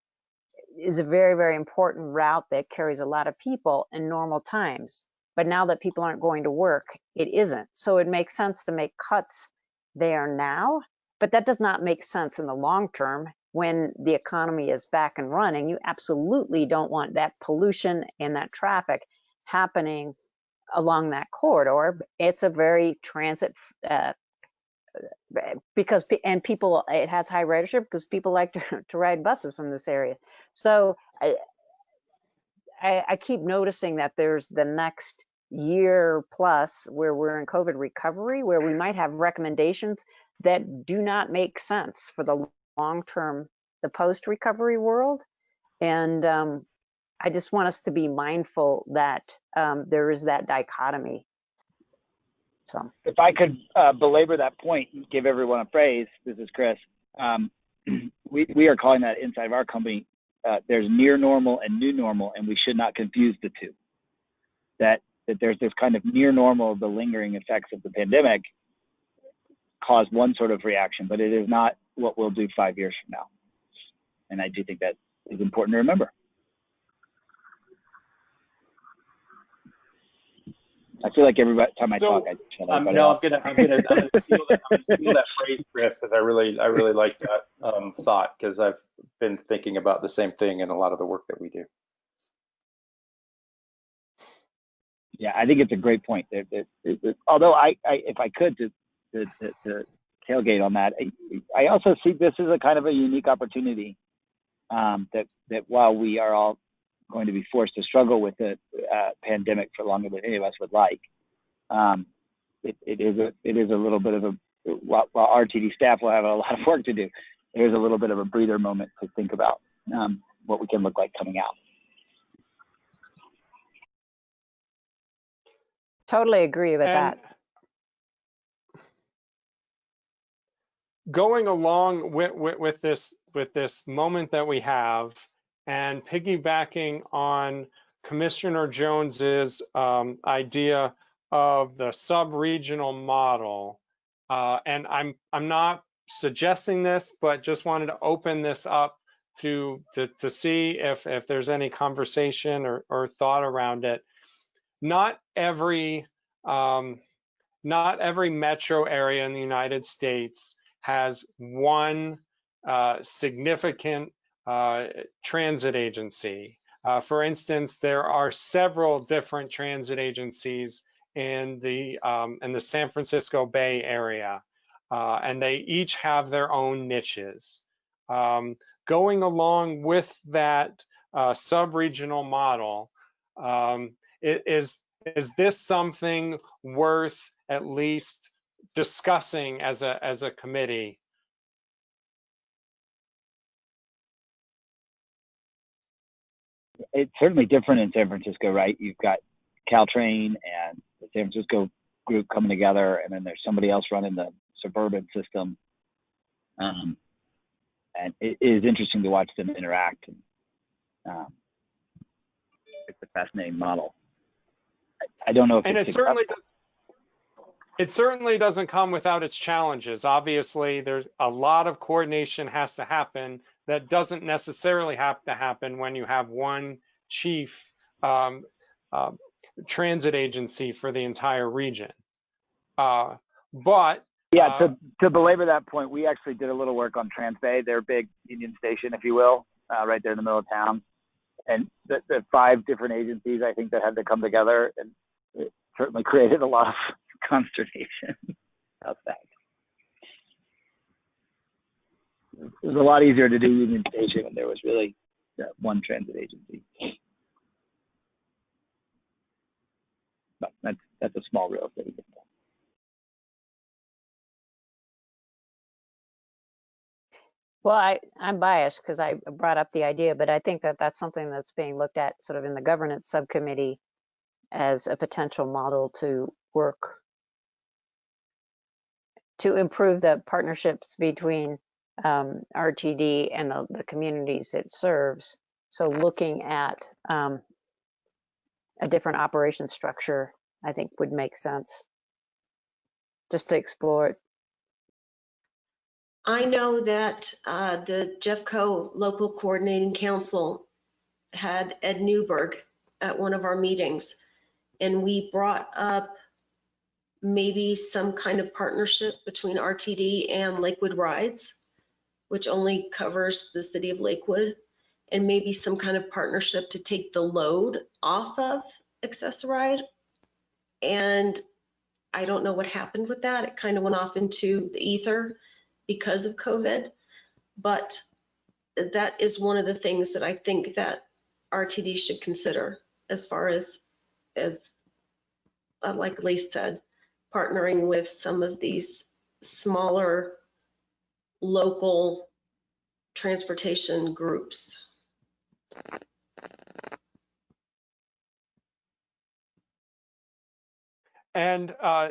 is a very, very important route that carries a lot of people in normal times. But now that people aren't going to work, it isn't. So it makes sense to make cuts there now, but that does not make sense in the long term when the economy is back and running. You absolutely don't want that pollution and that traffic happening along that corridor. It's a very transit uh, because and people it has high ridership because people like to, *laughs* to ride buses from this area. So I, I I keep noticing that there's the next year plus where we're in COVID recovery where we might have recommendations that do not make sense for the long term, the post recovery world. And um, I just want us to be mindful that um, there is that dichotomy. So. if I could uh, belabor that point and give everyone a phrase, this is Chris. Um, *clears throat* we we are calling that inside of our company. Uh, there's near normal and new normal, and we should not confuse the two. That that there's this kind of near normal, of the lingering effects of the pandemic cause one sort of reaction, but it is not what we'll do five years from now. And I do think that is important to remember. I feel like every time I So, talk, I shut Um, no. I'm gonna, I'm gonna, I'm gonna steal that, I'm gonna steal that phrase, Chris, because I really, I really like that um, thought, because I've been thinking about the same thing in a lot of the work that we do. Yeah, I think it's a great point. That, that, that- although I, I, if I could to, to, to, to tailgate on that, I, I also see this as a kind of a unique opportunity. Um, that that while we are all going to be forced to struggle with the uh, pandemic for longer than any of us would like, um, it, it is a it is a little bit of a while, while RTD staff will have a lot of work to do. There's a little bit of a breather moment to think about um, what we can look like coming out. Totally agree with And that. Going along with, with, with this with this moment that we have and piggybacking on Commissioner Jones's um, idea of the sub-regional model, uh, and I'm I'm not suggesting this, but just wanted to open this up to to to see if if there's any conversation or or thought around it. Not every um, not every metro area in the United States has one uh, significant uh, transit agency. Uh, for instance, there are several different transit agencies in the um, in the San Francisco Bay Area, uh, and they each have their own niches. Um, going along with that uh, sub-regional model, um, is is this something worth at least discussing as a as a committee? It's certainly different in San Francisco, right? You've got Caltrain and the San Francisco group coming together, and then there's somebody else running the suburban system. Um, and it is interesting to watch them interact. And, um, it's a fascinating model. I, I don't know if and it's it certainly does, it certainly doesn't come without its challenges. Obviously, there's a lot of coordination has to happen that doesn't necessarily have to happen when you have one chief um, uh, transit agency for the entire region. Uh, but yeah, uh, to, to belabor that point, we actually did a little work on Transbay, their big Union Station, if you will, uh, right there in the middle of town. And the, the five different agencies, I think, that had to come together, and certainly created a lot of *laughs* consternation. How's that? It was a lot easier to do Union Station when there was really uh, one transit agency. But that's that's a small real estate example. Well, I, I'm biased because I brought up the idea, but I think that that's something that's being looked at sort of in the governance subcommittee as a potential model to work to improve the partnerships between um, RTD and the, the communities it serves. So looking at um, a different operation structure, I think would make sense just to explore it. I know that uh, the Jeffco Local Coordinating Council had Ed Newberg at one of our meetings, and we brought up maybe some kind of partnership between RTD and Lakewood Rides, which only covers the city of Lakewood, and maybe some kind of partnership to take the load off of Access-a-Ride. And I don't know what happened with that. It kind of went off into the ether because of COVID. But that is one of the things that I think that RTD should consider as far as, as uh, like Lee said, partnering with some of these smaller local transportation groups. And uh,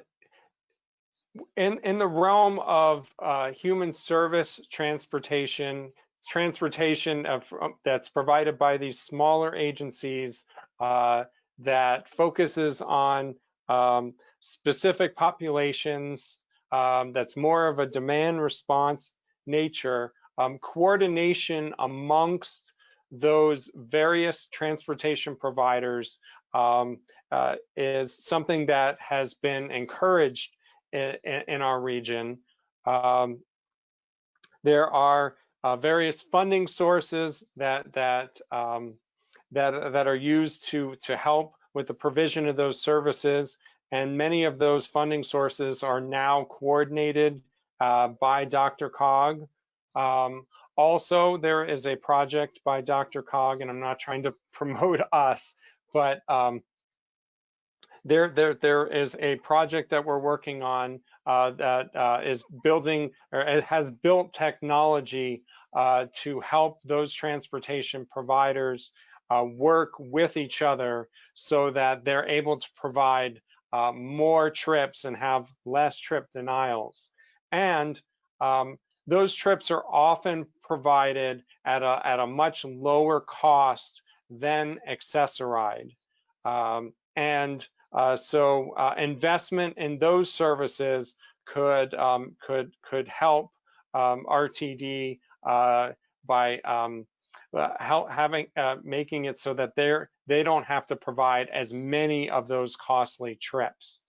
in in the realm of uh, human service transportation, transportation of, um, that's provided by these smaller agencies uh, that focuses on um, specific populations, um, that's more of a demand response nature, um, coordination amongst those various transportation providers um, uh, is something that has been encouraged in, in our region. Um, there are uh, various funding sources that that um, that that are used to to help with the provision of those services, and many of those funding sources are now coordinated uh, by DRCOG. Um, also, there is a project by DRCOG, and I'm not trying to *laughs* promote us, but um, there, there, there is a project that we're working on uh, that uh, is building or it has built technology uh, to help those transportation providers uh, work with each other so that they're able to provide uh, more trips and have less trip denials. And um, those trips are often provided at a, at a much lower cost than Access-a-Ride. Um, and uh, so uh, investment in those services could um, could could help um, RTD uh, by um, how having uh, making it so that they're they don't have to provide as many of those costly trips.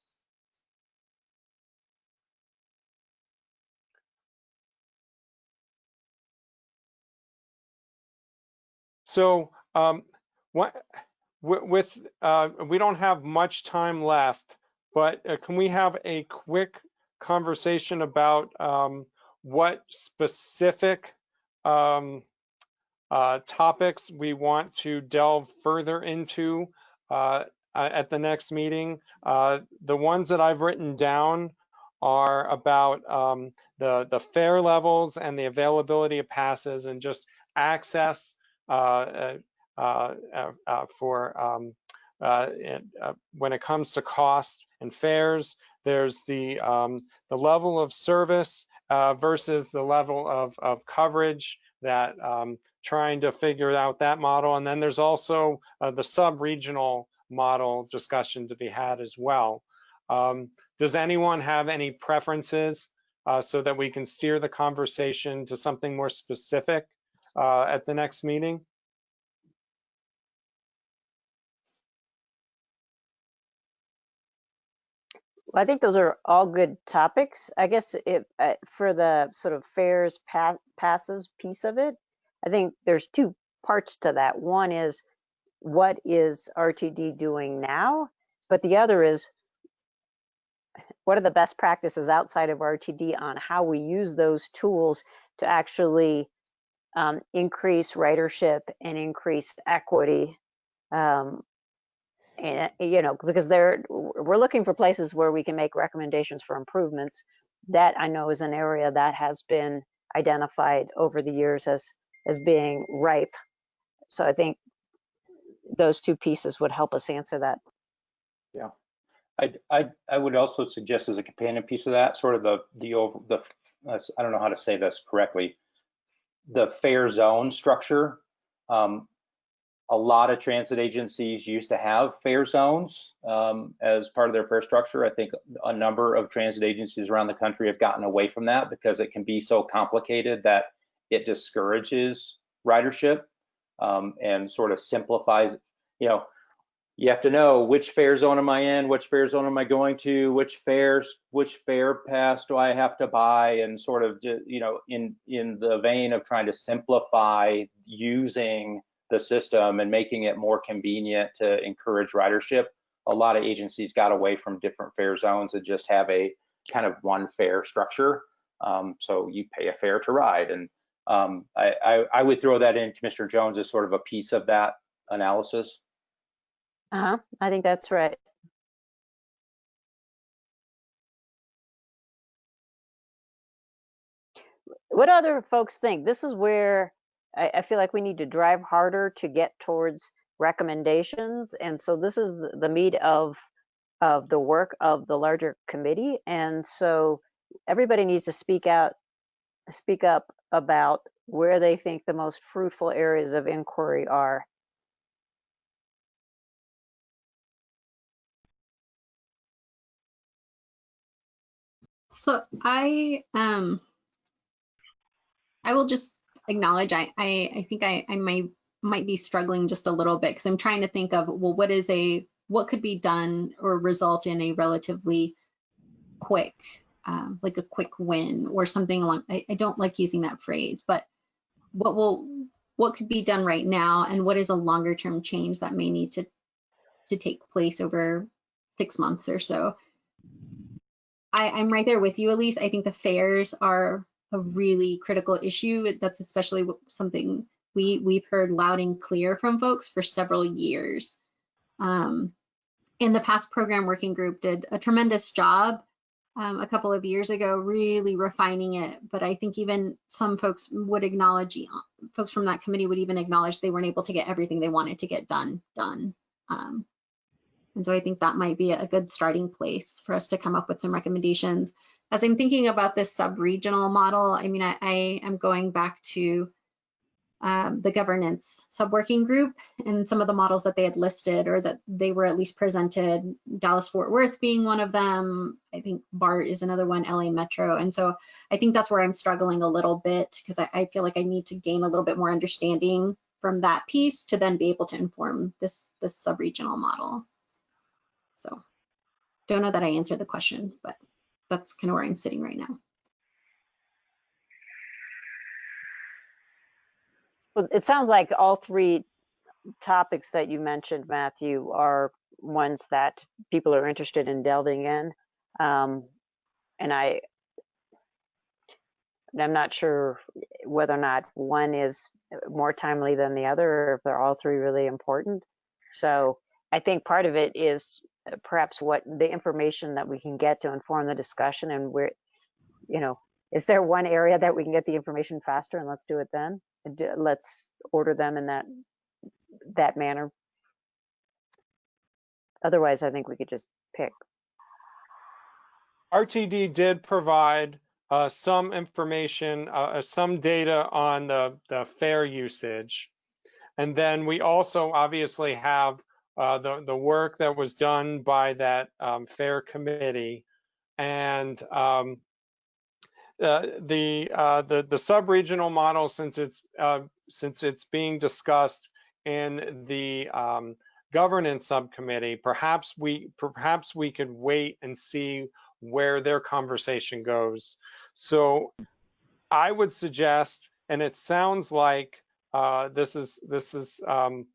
So um, what, with, uh, we don't have much time left, but uh, can we have a quick conversation about um, what specific um, uh, topics we want to delve further into uh, at the next meeting? Uh, the ones that I've written down are about um, the, the fare levels and the availability of passes and just access uh, uh, uh, for um, when it comes to cost and fares. There's the um, the level of service versus the level of, of coverage that um, trying to figure out that model. And then there's also the sub-regional model discussion to be had as well. Um, does anyone have any preferences uh, so that we can steer the conversation to something more specific uh, at the next meeting? Well, I think those are all good topics. I guess it, uh, for the sort of fares pa passes piece of it, I think there's two parts to that. One is what is RTD doing now? But the other is what are the best practices outside of RTD on how we use those tools to actually um, increase ridership and increase equity um, and you know because they're we're looking for places where we can make recommendations for improvements. That i know is an area that has been identified over the years as as being ripe. So i think those two pieces would help us answer that. Yeah. I i, I would also suggest as a companion piece of that sort of the the over the i don't know how to say this correctly the fare zone structure um, a lot of transit agencies used to have fare zones um, as part of their fare structure. I think a number of transit agencies around the country have gotten away from that because it can be so complicated that it discourages ridership um, and sort of simplifies, you know, you have to know which fare zone am I in, which fare zone am I going to, which fares, which fare pass do I have to buy, and sort of, you know, in in the vein of trying to simplify using the system and making it more convenient to encourage ridership, a lot of agencies got away from different fare zones and just have a kind of one fare structure. Um, so you pay a fare to ride. And um, I, I, I, would throw that in, Commissioner Jones, as sort of a piece of that analysis. Uh-huh, I think that's right. What other folks think? This is where I, I feel like we need to drive harder to get towards recommendations. And so this is the meat of of the work of the larger committee. And so everybody needs to speak out, speak up about where they think the most fruitful areas of inquiry are. So I um I will just acknowledge I, I, I think I, I might might be struggling just a little bit because I'm trying to think of well what is a what could be done or result in a relatively quick um, like a quick win or something along I, I don't like using that phrase but what will what could be done right now and what is a longer term change that may need to to take place over six months or so I, I'm right there with you, Elise. I think the fares are a really critical issue. That's especially something we we've heard loud and clear from folks for several years. Um, and the past program working group did a tremendous job um, a couple of years ago, really refining it. But I think even some folks would acknowledge, folks from that committee would even acknowledge they weren't able to get everything they wanted to get done done. Um, and so I think that might be a good starting place for us to come up with some recommendations as I'm thinking about this sub-regional model, I mean, I, I am going back to um, the governance sub-working group and some of the models that they had listed or that they were at least presented, Dallas-Fort Worth being one of them. I think BART is another one, LA Metro. And so I think that's where I'm struggling a little bit because I, I feel like I need to gain a little bit more understanding from that piece to then be able to inform this this sub-regional model. So don't know that I answered the question, but that's kind of where I'm sitting right now. Well, it sounds like all three topics that you mentioned, Matthew, are ones that people are interested in delving in. Um, and I, I'm not sure whether or not one is more timely than the other, or if they're all three really important. So I think part of it is perhaps what the information that we can get to inform the discussion and where, you know, is there one area that we can get the information faster and let's do it then? Let's order them in that, that manner. Otherwise, I think we could just pick. RTD did provide uh, some information, uh, uh, some data on the, the fare usage. And then we also obviously have uh, the, the work that was done by that um, fare committee. And um, uh, the, uh, the, the sub-regional model, since it's, uh, since it's being discussed in the um, governance subcommittee, perhaps we, perhaps we could wait and see where their conversation goes. So I would suggest, and it sounds like uh, this is this is um,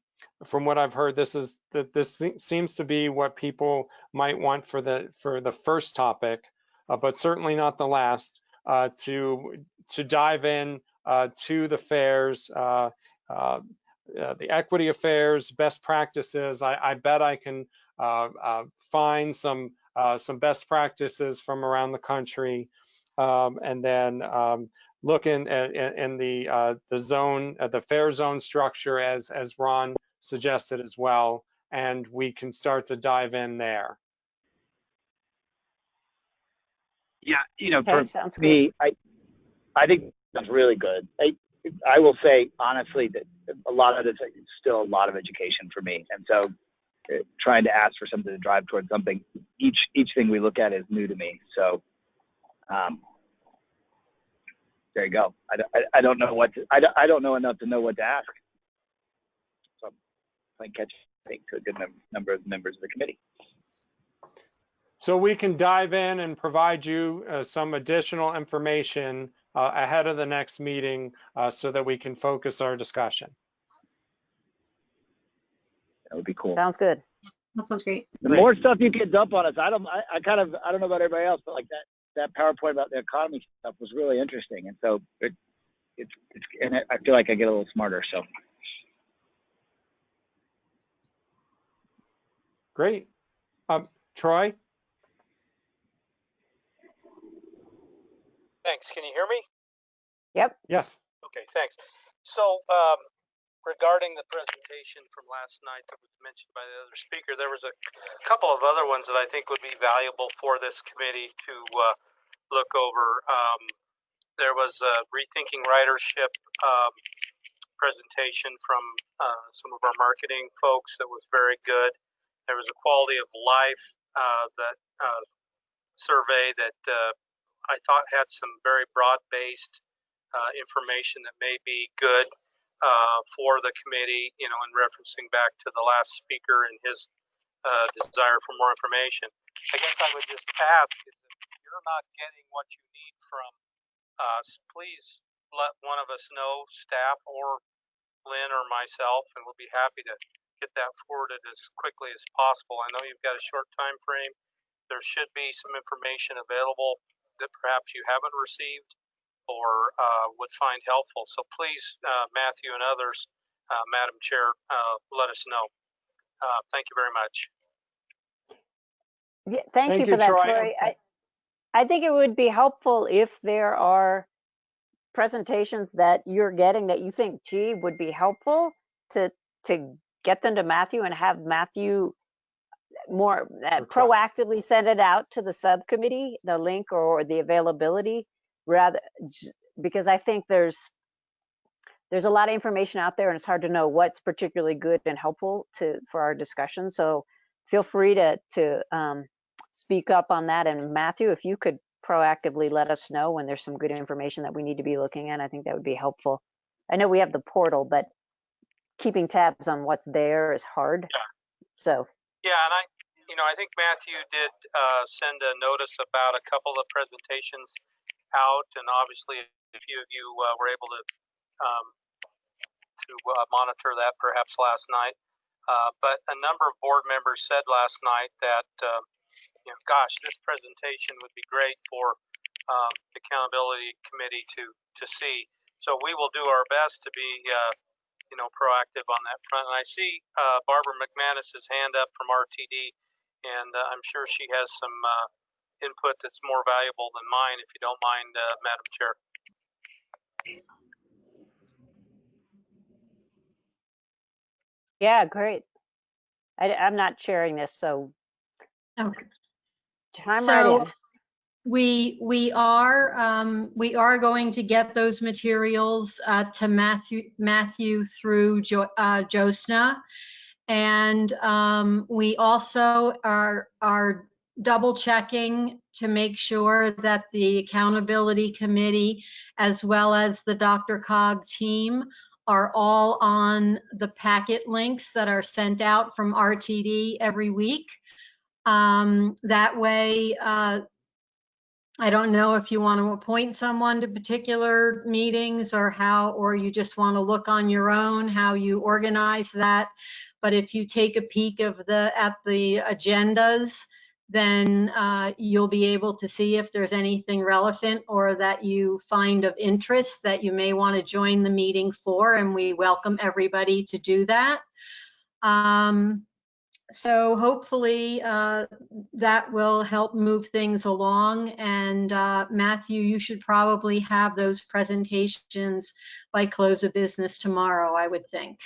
from what I've heard, this is that this seems to be what people might want for the for the first topic, uh, but certainly not the last. Uh, to to dive in uh, to the fares, uh, uh, uh, the equity affairs, best practices. I, I bet I can find some some best practices from around the country, um, and then um, look in, in, in the the zone, the fare zone structure as as Ron suggested as well, and we can start to dive in there. Yeah, you know, Okay, for sounds good. me, I I think that's really good. I I will say honestly that a lot of this is still a lot of education for me, and so uh, trying to ask for something to drive towards something, each each thing we look at is new to me. So, um, there you go. I, don't- I, I don't know what to, I I don't know enough to know what to ask. So I'm playing catch I think to a good num- number of members of the committee. So we can dive in and provide you uh, some additional information uh, ahead of the next meeting uh, so that we can focus our discussion. That would be cool. Sounds good. That sounds great. The more stuff you can dump on us, I don't, I, I kind of, I don't know about everybody else, but like that, that PowerPoint about the economy stuff was really interesting. And so it, it's, it's, and I feel like I get a little smarter. So Great. Um, Troy? Thanks. Can you hear me? Yep. Yes. Okay, thanks. So um, regarding the presentation from last night that was mentioned by the other speaker, there was a couple of other ones that I think would be valuable for this committee to uh, look over. Um, there was a rethinking ridership um, presentation from uh, some of our marketing folks that was very good. There was a quality of life uh, that uh, survey that uh, I thought had some very broad-based uh, information that may be good uh, for the committee, you know, in referencing back to the last speaker and his uh, desire for more information. I guess I would just ask if you're not getting what you need from us, please let one of us know, staff or Lynn or myself, and we'll be happy to get that forwarded as quickly as possible. I know you've got a short time frame. There should be some information available that perhaps you haven't received or uh, would find helpful. So please, uh, Matthew and others, uh, Madam Chair, uh, let us know. Uh, thank you very much. Yeah, thank, Thank you you, for that, Troy. Troy. I, I think it would be helpful if there are presentations that you're getting that you think, gee, would be helpful to to get them to Matthew and have Matthew more uh, proactively send it out to the subcommittee, the link or the availability, rather because I think there's there's a lot of information out there and it's hard to know what's particularly good and helpful to for our discussion. So feel free to to um, speak up on that. And Matthew, if you could proactively let us know when there's some good information that we need to be looking at, I think that would be helpful. I know we have the portal, but keeping tabs on what's there is hard. So, Yeah, and I, you know, I think Matthew did uh, send a notice about a couple of presentations out, and obviously a few of you uh, were able to um, to uh, monitor that perhaps last night. Uh, but a number of board members said last night that, uh, you know, gosh, this presentation would be great for um, the accountability committee to to see. So we will do our best to be, uh, you know, proactive on that front. And I see uh, Barbara McManus's hand up from RTD, and uh, I'm sure she has some uh, input that's more valuable than mine, if you don't mind, uh, Madam Chair. yeah, great. I, am not sharing this, so Okay. chime So- right in. We, we are, um, we are going to get those materials, uh, to Matthew, Matthew through Jo, uh, Josna. And, um, we also are, are double checking to make sure that the accountability committee as well as the DRCOG team are all on the packet links that are sent out from RTD every week. Um, that way, uh, I don't know if you want to appoint someone to particular meetings or how, or you just want to look on your own, how you organize that. But if you take a peek of the, at the agendas, then uh, you'll be able to see if there's anything relevant or that you find of interest that you may want to join the meeting for, and we welcome everybody to do that. Um, so hopefully uh, that will help move things along. And uh, Matthew, you should probably have those presentations by close of business tomorrow, I would think.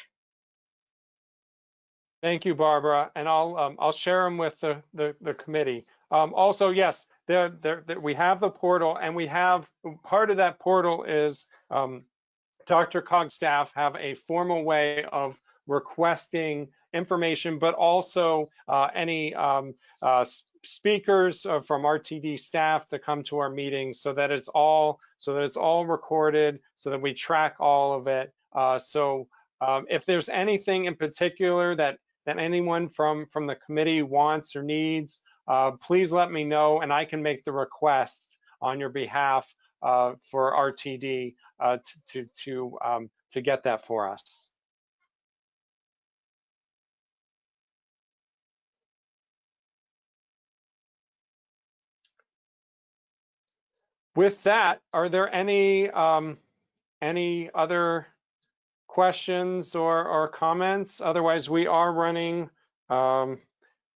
Thank you, Barbara, and I'll, um, I'll share them with the, the, the committee. Um, also, yes, there, there, there- we have the portal and we have, part of that portal is, um, DRCOG staff have a formal way of requesting information, but also, uh, any, um, uh, speakers uh, from RTD staff to come to our meetings so that it's all, so that it's all recorded, so that we track all of it. So, um, if there's anything in particular that that anyone from from the committee wants or needs, uh, please let me know and I can make the request on your behalf uh, for RTD uh, to to to, um, to get that for us. With that, are there any um, any other questions or, or comments? Otherwise, we are running um,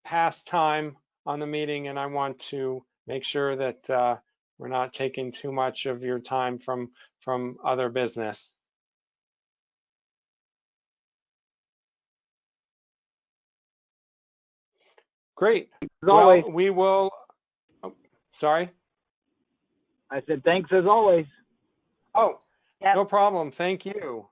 past time on the meeting and I want to make sure that uh, we're not taking too much of your time from, from other business. Great. As Well, always, we will, oh, sorry? I said thanks as always. Oh, Yep. no problem. Thank you.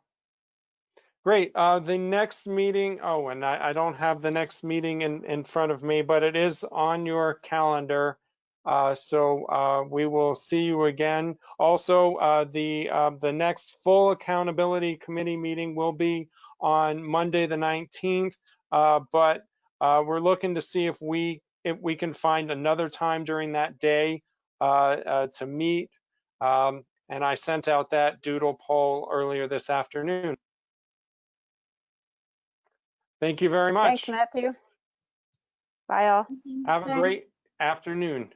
Great. Uh, the next meeting, oh, and I, I don't have the next meeting in, in front of me, but it is on your calendar. Uh, so uh, we will see you again. Also, uh, the uh, the next full accountability committee meeting will be on Monday the 19th. Uh, but uh, we're looking to see if we if we can find another time during that day to meet. Um, and I sent out that doodle poll earlier this afternoon. Thank you very much. Thanks, Matthew. Bye all. Have a great afternoon.